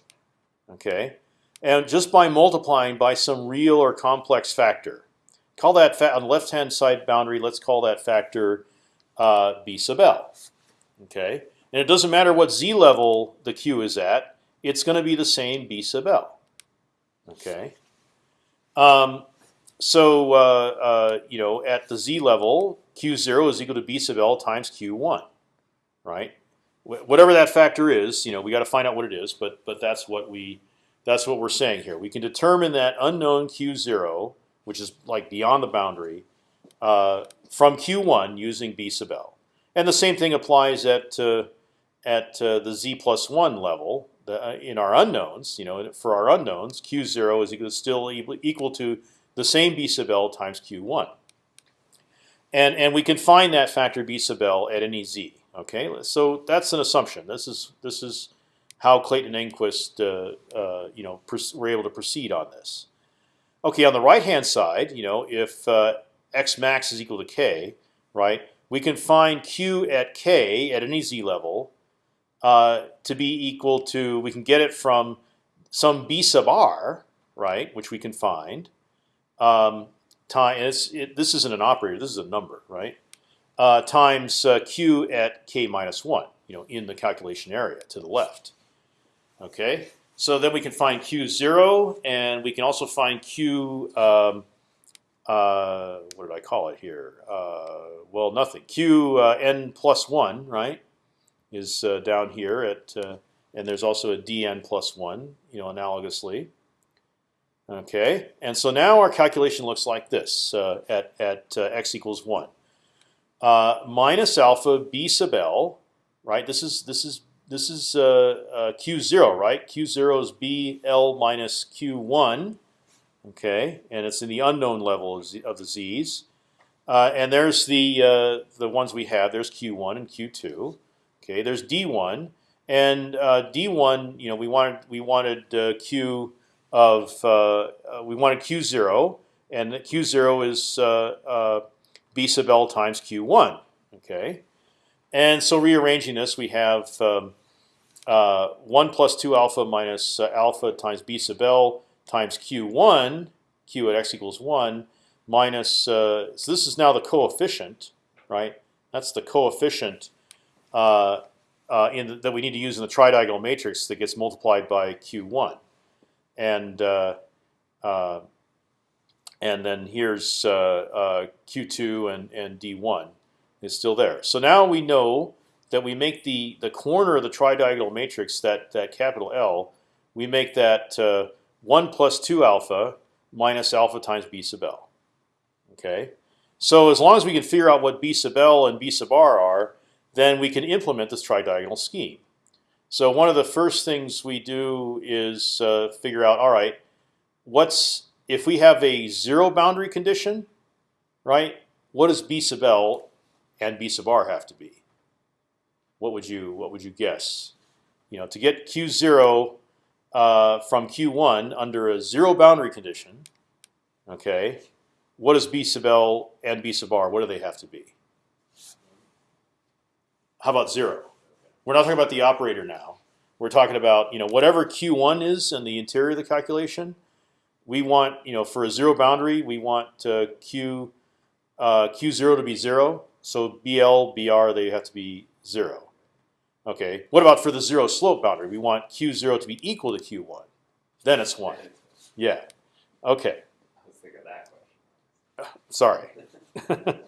Okay, and just by multiplying by some real or complex factor. Call that on the left-hand side boundary. Let's call that factor uh, b sub l. Okay, and it doesn't matter what z level the q is at; it's going to be the same b sub l. Okay. Um, so uh, uh, you know, at the z level, q zero is equal to b sub l times q one, right? Whatever that factor is, you know, we got to find out what it is, but but that's what we that's what we're saying here. We can determine that unknown q0, which is like beyond the boundary, uh, from q1 using b sub l. And the same thing applies at uh, at uh, the z plus one level the, uh, in our unknowns. You know, for our unknowns, q0 is equal, still equal to the same b sub l times q1. And and we can find that factor b sub l at any z. Okay, so that's an assumption. This is this is how Clayton Engquist uh, uh, you know were able to proceed on this. Okay, on the right hand side, you know if uh, x max is equal to k, right? We can find q at k at any z level uh, to be equal to we can get it from some b sub r, right? Which we can find. Um, time it, this isn't an operator. This is a number, right? Uh, times uh, q at k minus one, you know, in the calculation area to the left. Okay, so then we can find q zero, and we can also find q. Um, uh, what did I call it here? Uh, well, nothing. Q uh, n plus one, right, is uh, down here at, uh, and there's also a dn plus one, you know, analogously. Okay, and so now our calculation looks like this uh, at at x equals one. minus alpha b sub l, right? This is this is this is uh, uh, q zero, right? Q zero is b l minus q one. Okay, and it's in the unknown level of, of the z's. Uh, and there's the uh, the ones we have. There's Q1 and Q2. Okay, there's D1 and uh, D1. You know, we wanted we wanted Q of we wanted Q0, and Q0 is B sub L times Q1. Okay, and so rearranging this, we have um, one plus two alpha minus alpha times B sub L times Q1, Q at x equals one minus. Uh, so this is now the coefficient, right? That's the coefficient uh, uh, in the, that we need to use in the tridiagonal matrix that gets multiplied by q1, and uh, uh, and then here's uh, q2 and and d1 is still there. So now we know that we make the the corner of the tridiagonal matrix that that capital L, we make that one plus two alpha minus alpha times b sub l. Okay, so as long as we can figure out what b sub l and b sub r are, then we can implement this tridiagonal scheme. So one of the first things we do is uh, figure out, all right, what's if we have a zero boundary condition, right? What is b sub l and b sub r have to be? What would you what would you guess? You know, to get q zero uh, from q1 under a zero boundary condition, okay, what does B sub L and B sub R? What do they have to be? How about zero? We're not talking about the operator now. We're talking about you know whatever Q1 is in the interior of the calculation. We want you know for a zero boundary, we want uh, Q uh, Q0 to be zero. So BL, BR, they have to be zero. Okay. What about for the zero slope boundary? We want Q0 to be equal to Q1. Then it's one. Yeah. Okay. Let's think of that question. Sorry.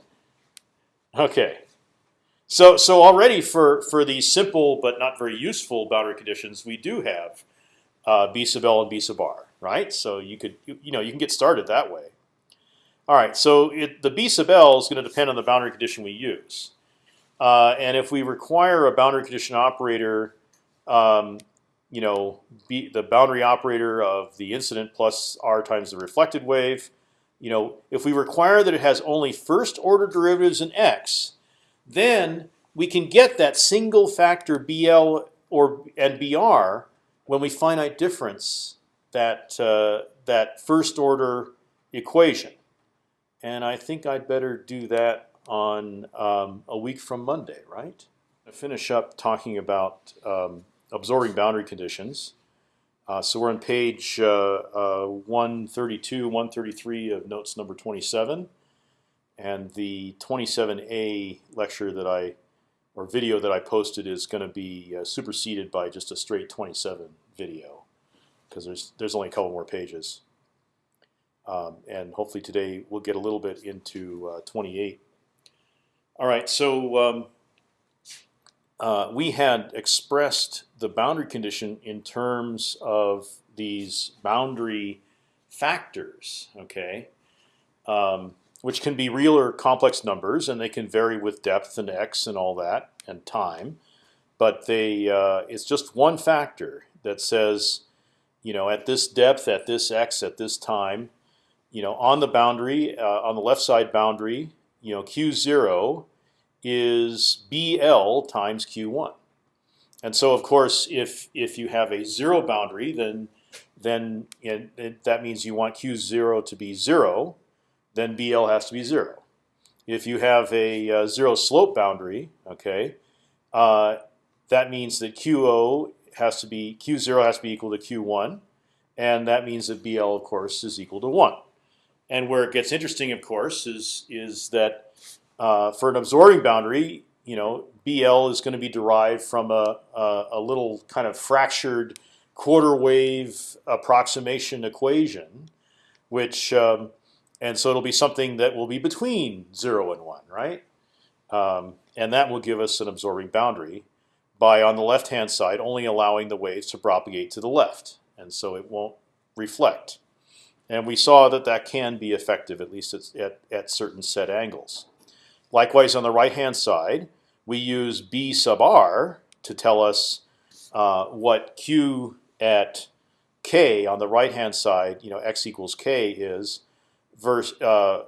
okay. So so already for for these simple but not very useful boundary conditions, we do have uh, B sub L and B sub R, right? So you could you, you know you can get started that way. All right. So it, the B sub L is going to depend on the boundary condition we use, uh, and if we require a boundary condition operator. Um, you know, B, the boundary operator of the incident plus r times the reflected wave, you know, if we require that it has only first order derivatives in x, then we can get that single factor BL or and BR when we finite difference that uh, that first order equation. And I think I'd better do that on um, a week from Monday, right? Finish up talking about um, absorbing boundary conditions. Uh, so we're on page uh, uh, 132, 133 of notes number 27, and the 27A lecture that I, or video that I posted is going to be uh, superseded by just a straight 27 video, because there's there's only a couple more pages, um, and hopefully today we'll get a little bit into uh, 28. All right, so. Um, uh, we had expressed the boundary condition in terms of these boundary factors, okay, um, which can be real or complex numbers, and they can vary with depth and x and all that and time. But they, uh, it's just one factor that says, you know, at this depth, at this x, at this time, you know, on the boundary, uh, on the left side boundary, you know, q zero is BL times Q1. And so, of course, if if you have a zero boundary, then then it, it, that means you want Q0 to be zero. Then BL has to be zero. If you have a uh, zero slope boundary, okay, uh, that means that QO has to be Q0 has to be equal to Q1, and that means that BL, of course, is equal to one. And where it gets interesting, of course, is is that uh, for an absorbing boundary, you know, BL is going to be derived from a, a, a little kind of fractured quarter wave approximation equation, which um, and so it'll be something that will be between zero and one, right? Um, and that will give us an absorbing boundary by on the left hand side only allowing the waves to propagate to the left, and so it won't reflect. And we saw that that can be effective at least at, at, at certain set angles. Likewise, on the right-hand side, we use b sub r to tell us uh, what q at k on the right hand side, you know, x equals k is verse uh,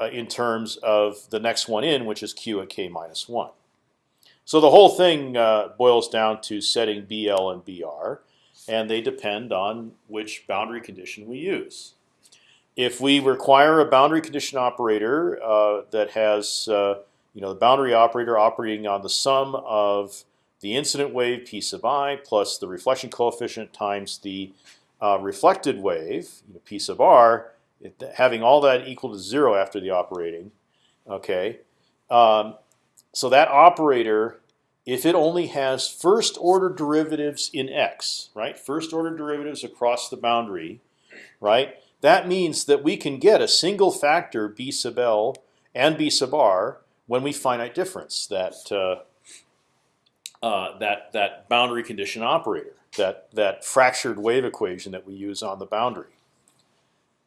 uh, in terms of the next one in, which is q at k minus one. So the whole thing uh, boils down to setting BL and BR, and they depend on which boundary condition we use. If we require a boundary condition operator uh, that has, uh, you know, the boundary operator operating on the sum of the incident wave p sub i plus the reflection coefficient times the uh, reflected wave, you know, p sub r, it, having all that equal to zero after the operating, okay. Um, so that operator, if it only has first order derivatives in x, right, first order derivatives across the boundary, right, that means that we can get a single factor b sub l and b sub r when we finite difference that uh, uh, that that boundary condition operator, that that fractured wave equation that we use on the boundary.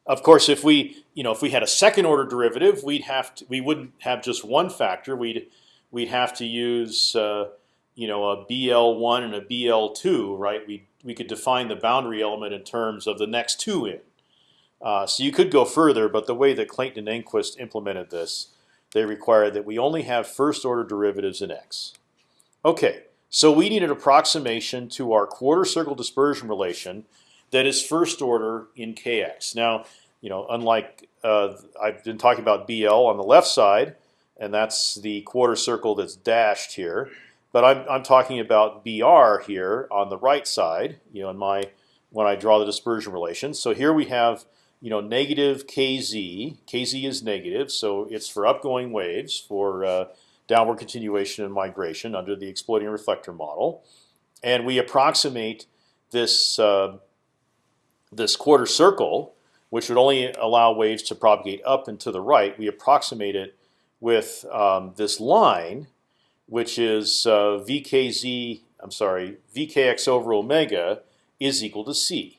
Of course, if we you know if we had a second order derivative, we'd have to we wouldn't have just one factor. We'd we'd have to use uh, you know a BL one and a BL two, right? We we could define the boundary element in terms of the next two in. Uh, so you could go further, but the way that Clayton and Engquist implemented this, they required that we only have first order derivatives in x. Okay, so we need an approximation to our quarter circle dispersion relation that is first order in kx. Now, you know, unlike uh, I've been talking about BL on the left side, and that's the quarter circle that's dashed here. But I'm I'm talking about BR here on the right side. You know, in my when I draw the dispersion relation. So here we have you know negative kz. Kz is negative, so it's for upgoing waves for uh, downward continuation and migration under the exploding reflector model, and we approximate this uh, this quarter circle, which would only allow waves to propagate up and to the right. We approximate it with um, this line, which is uh, vkz. I'm sorry, vkx over omega is equal to c.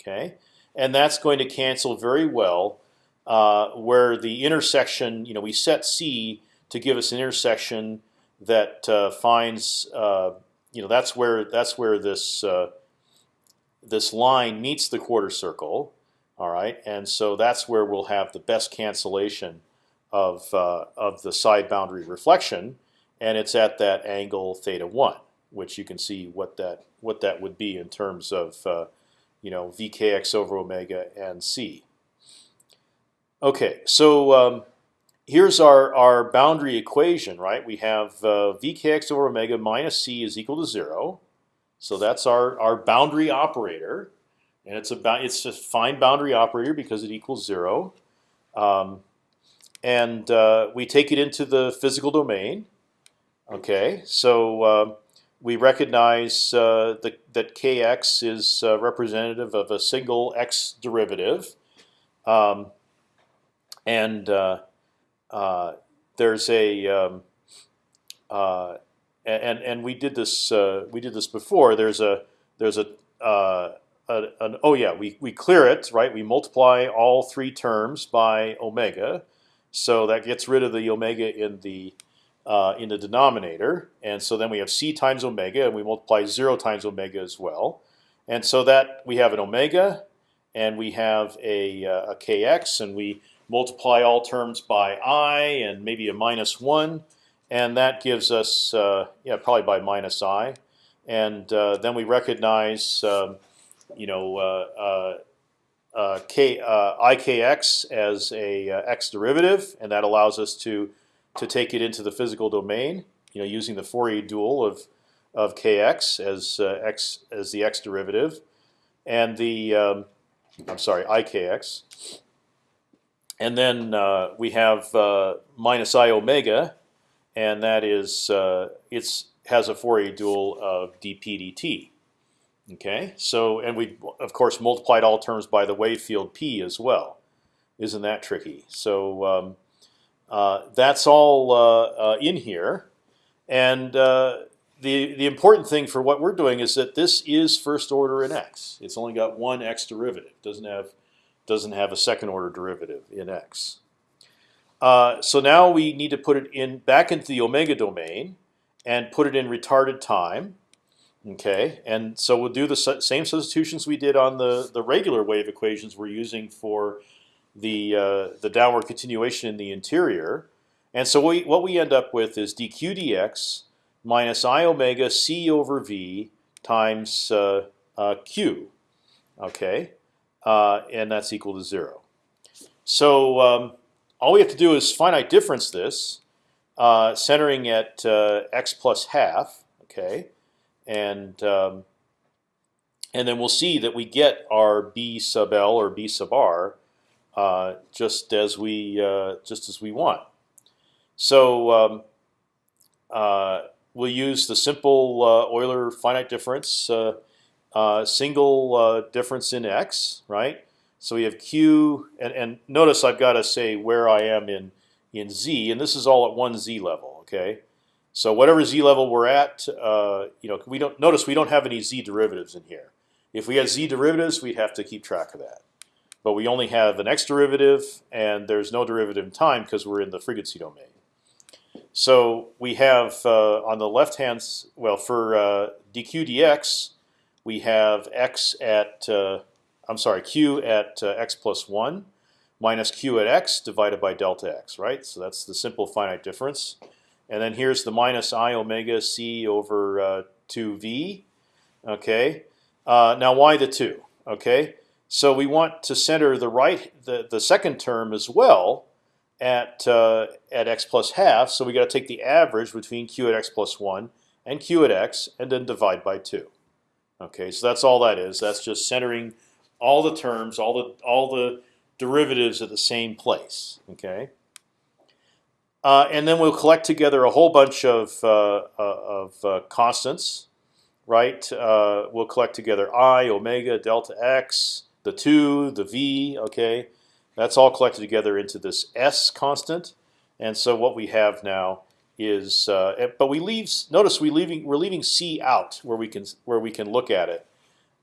Okay, and that's going to cancel very well uh, where the intersection. You know, we set c to give us an intersection that uh, finds uh, you know that's where that's where this uh, this line meets the quarter circle. All right, and so that's where we'll have the best cancellation of uh, of the side boundary reflection, and it's at that angle theta one, which you can see what that what that would be in terms of uh, you know vkx over omega and c. Okay, so um, here's our, our boundary equation, right? We have uh, vkx over omega minus c is equal to zero. So that's our, our boundary operator. And it's a, it's a fine boundary operator because it equals zero. Um, and uh, we take it into the physical domain. Okay, so uh, we recognize uh, the, that kx is uh, representative of a single x derivative. Um, and uh, there's a um, and and we did this we did this before. There's a there's a, uh, an, oh yeah we we clear it right. We multiply all three terms by omega, so that gets rid of the omega in the uh, in the denominator, and so then we have c times omega, and we multiply zero times omega as well, and so that we have an omega, and we have a, a kx, and we multiply all terms by i and maybe a minus one, and that gives us uh, yeah probably by minus i, and uh, then we recognize um, you know uh, uh, uh k uh, ikx as a x derivative, and that allows us to to take it into the physical domain. You know, using the Fourier dual of of kx as x as the x derivative, and the um, I'm sorry ikx and then uh, we have uh, minus i omega, and that is uh, it's has a Fourier dual of dp dt. Okay, so and we of course multiplied all terms by the wave field p as well. Isn't that tricky? So um, uh, that's all uh, uh, in here, and the the important thing for what we're doing is that this is first order in x. It's only got one x derivative. Doesn't have doesn't have a second order derivative in x. Uh, so now we need to put it in back into the omega domain and put it in retarded time. Okay, and so we'll do the same substitutions we did on the the regular wave equations we're using for the uh, the downward continuation in the interior. And so we, what we end up with is dq dx minus i omega c over v times uh, uh, q. Okay, uh, and that's equal to zero. So um, all we have to do is finite difference this, uh, centering at uh, x plus half. Okay, and um, and then we'll see that we get our b sub l or b sub r uh, just as we uh, just as we want. So um, uh, we'll use the simple uh, Euler finite difference, uh, single difference in x, right? So we have q, and, and notice I've got to say where I am in in z, and this is all at one z level, okay? So whatever z level we're at, you know, we don't notice we don't have any z derivatives in here. If we had z derivatives, we'd have to keep track of that but we only have an x derivative, and there's no derivative in time because we're in the frequency domain. So we have uh, on the left hand, well, for uh, dq dx, we have x at, uh, I'm sorry, q at uh, x plus one minus q at x divided by delta x, right? So that's the simple finite difference. And then here's the minus i omega c over 2v. Uh, okay. Uh, now why the two? Okay. So we want to center the right the, the second term as well at uh, at x plus half. So we got to take the average between q at x plus one and q at x, and then divide by two. Okay, so that's all that is. That's just centering all the terms, all the all the derivatives at the same place. Okay. Uh, and then we'll collect together a whole bunch of uh, uh of uh, constants, right? Uh, we'll collect together i, omega, delta x, the two, the v. Okay, that's all collected together into this s constant. And so what we have now is, uh, but we leave. Notice we leaving we're leaving c out where we can where we can look at it.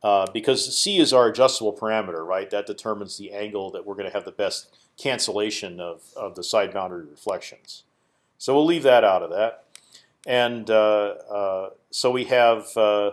Uh, because c is our adjustable parameter, right? That determines the angle that we're going to have the best cancellation of, of the side boundary reflections. So we'll leave that out of that. And uh, uh, so we have uh,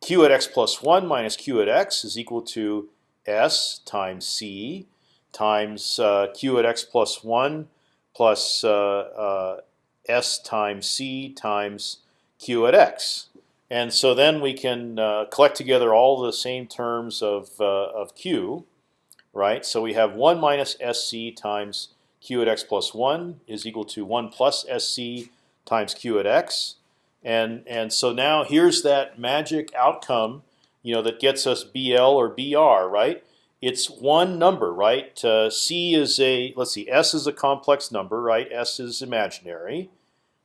q at x plus 1 minus q at x is equal to s times c times uh, q at x plus 1 plus uh, uh, s times c times q at x. And so then we can uh, collect together all the same terms of, uh, of q, right? So we have 1 minus sc times q at x plus 1 is equal to 1 plus sc times q at x. And, and so now here's that magic outcome you know, that gets us BL or BR, right? It's one number, right? Uh, C is a let's see, S is a complex number, right? S is imaginary,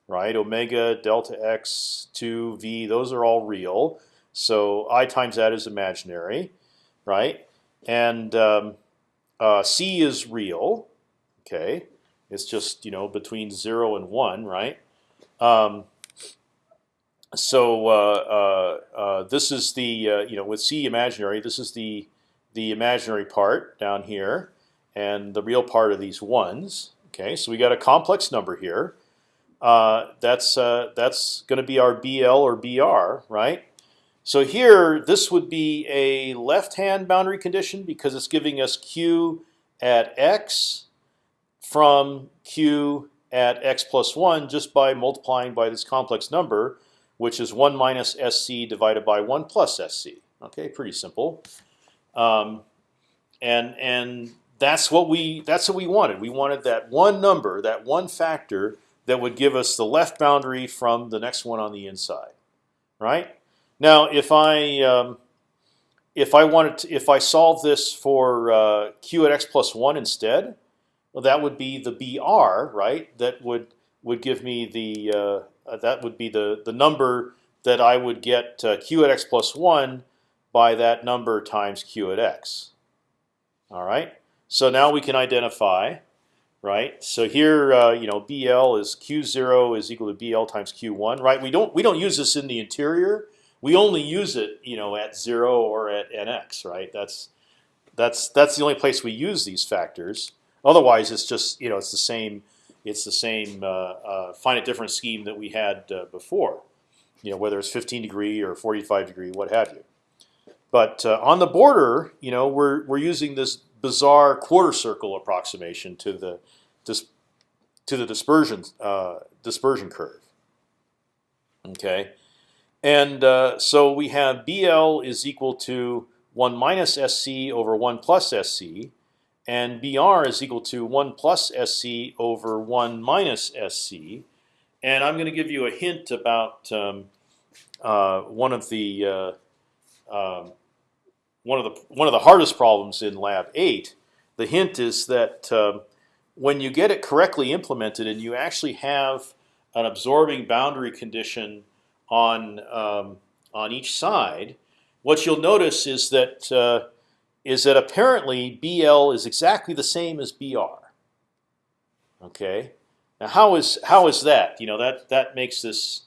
right? Omega, delta x, two V, those are all real. So I times that is imaginary, right? And um, uh, C is real. Okay, it's just you know between zero and one, right? Um, so uh, uh, uh, this is the you know with C imaginary. This is the the imaginary part down here and the real part of these ones. Okay, so we got a complex number here. Uh, that's uh, that's going to be our BL or BR, right? So here, this would be a left-hand boundary condition because it's giving us Q at x from Q at x plus one just by multiplying by this complex number which is 1 minus SC divided by 1 plus SC. Okay, pretty simple. Um, and and that's what we that's what we wanted. We wanted that one number, that one factor that would give us the left boundary from the next one on the inside, right? Now, if I um, if I wanted to, if I solve this for uh, q at x plus one instead, well, that would be the br, right? That would would give me the uh, uh, that would be the the number that I would get uh, q at x plus one by that number times q at x. All right. So now we can identify, right? So here, uh, you know, BL is q zero is equal to BL times q one, right? We don't we don't use this in the interior. We only use it, you know, at zero or at nx, right? That's that's that's the only place we use these factors. Otherwise, it's just you know it's the same it's the same uh, uh, finite difference scheme that we had uh, before. you know, whether it's 15 degree or 45 degree, what have you. But on the border, you know, we're we're using this bizarre quarter circle approximation to the dis to the dispersion dispersion curve. Okay, and uh, so we have BL is equal to one minus SC over one plus SC, and BR is equal to one plus SC over one minus SC. And I'm going to give you a hint about um, uh, one of the uh, um, one of the one of the hardest problems in Lab Eight. The hint is that um, when you get it correctly implemented and you actually have an absorbing boundary condition on um, on each side, what you'll notice is that uh, is that apparently BL is exactly the same as BR. Okay, now how is how is that? You know that that makes this,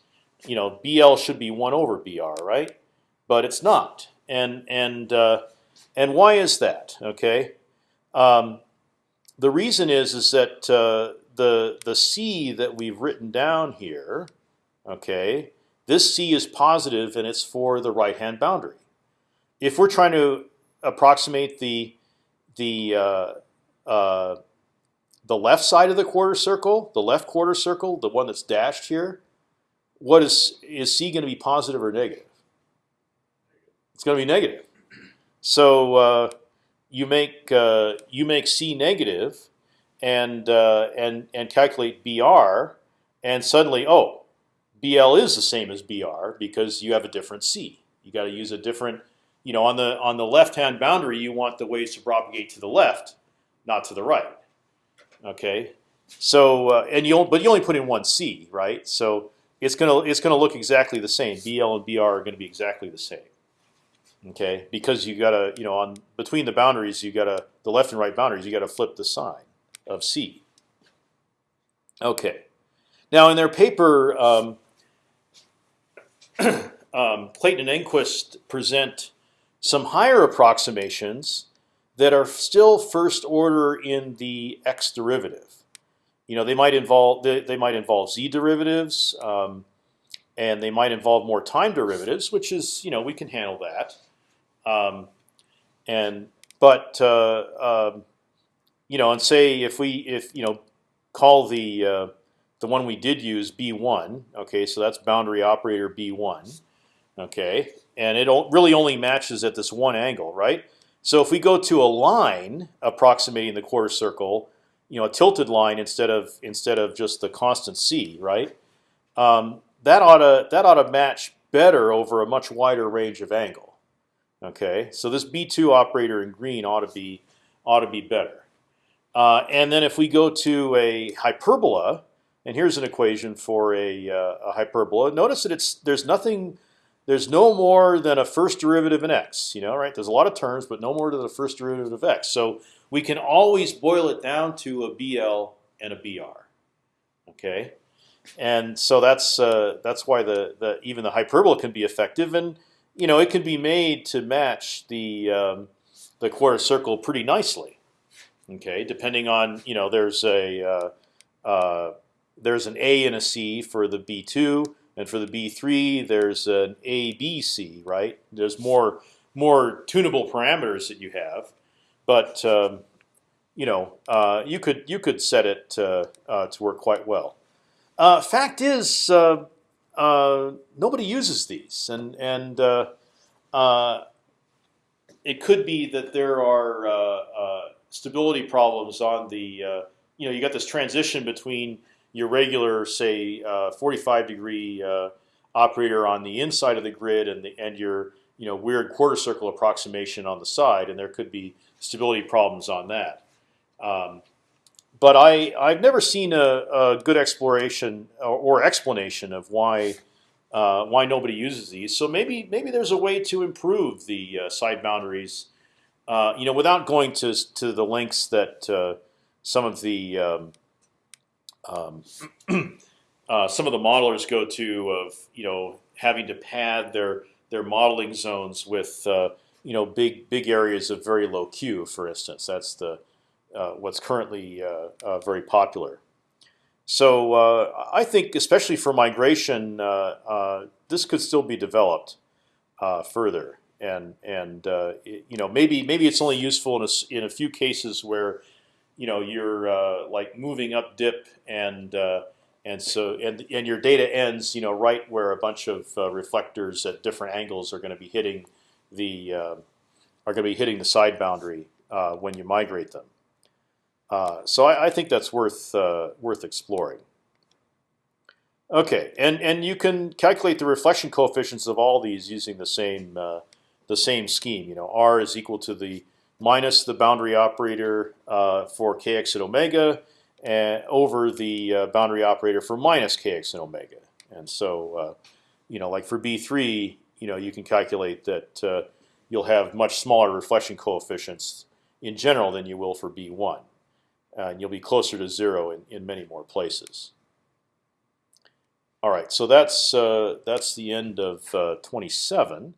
you know, BL should be one over BR, right? But it's not, and and uh, and why is that? Okay, um, the reason is is that uh, the the C that we've written down here, okay, this C is positive and it's for the right hand boundary. If we're trying to approximate the the uh, uh, the left side of the quarter circle, the left quarter circle, the one that's dashed here, what is is c going to be positive or negative? It's going to be negative. So uh, you make uh, you make c negative, and uh, and and calculate br, and suddenly oh, bl is the same as br because you have a different c. You got to use a different you know, on the on the left-hand boundary, you want the waves to propagate to the left, not to the right. Okay, so uh, and you but you only put in one c, right? So it's gonna it's gonna look exactly the same. BL and BR are going to be exactly the same. Okay, because you gotta you know on between the boundaries, you gotta the left and right boundaries, you gotta flip the sign of c. Okay, now in their paper, um, um, Clayton and Engquist present some higher approximations that are still first order in the x derivative. You know, they might involve they, they might involve z derivatives, um, and they might involve more time derivatives, which is you know we can handle that. Um, and but uh, um, you know, and say if we if you know call the uh, the one we did use B1, okay, so that's boundary operator B1, okay, and it really only matches at this one angle, right? So if we go to a line approximating the quarter circle, you know, a tilted line instead of instead of just the constant c, right? Um, that ought to that ought to match better over a much wider range of angle. Okay, so this B2 operator in green ought to be ought to be better. Uh, and then if we go to a hyperbola, and here's an equation for a, uh, a hyperbola. Notice that it's there's nothing there's no more than a first derivative in x. You know, right? There's a lot of terms, but no more than the first derivative of x. So we can always boil it down to a BL and a BR. Okay, and so that's uh, that's why the the even the hyperbola can be effective, and you know it can be made to match the um, the quarter circle pretty nicely. Okay, depending on you know there's a uh, uh, there's an A and a C for the B two and for the B3, there's an A, B, C, right? There's more more tunable parameters that you have, but um, you know uh, you could you could set it uh, uh, to work quite well. Uh, fact is, uh, uh, nobody uses these, and and it could be that there are stability problems on the you know you got this transition between your regular, say, uh, 45 degree uh, operator on the inside of the grid, and the, and your you know weird quarter circle approximation on the side, and there could be stability problems on that. Um, but I I've never seen a, a good exploration or, or, explanation of why uh, why nobody uses these. So maybe maybe there's a way to improve the uh, side boundaries, uh, you know, without going to to the lengths that uh, some of the um, um, uh, some of the modelers go to of you know having to pad their their modeling zones with uh, you know big big areas of very low Q, for instance. That's the uh, what's currently uh, uh, very popular. So uh, I think, especially for migration, this could still be developed further, and and it, you know maybe maybe it's only useful in a, in a few cases where you know you're uh, like moving up dip and and so and and your data ends you know right where a bunch of reflectors at different angles are going to be hitting the are going to be hitting the side boundary when you migrate them. Uh, so I, I, think that's worth uh, worth exploring. Okay, and and you can calculate the reflection coefficients of all these using the same uh, the same scheme. You know, r is equal to the minus the boundary operator uh, for kx and omega, and over the uh, boundary operator for minus kx and omega. And so, you know, like for b3, you know, you can calculate that you'll have much smaller reflection coefficients in general than you will for b1 uh, and you'll be closer to zero in, in many more places. All right, so that's uh, that's the end of uh, 27.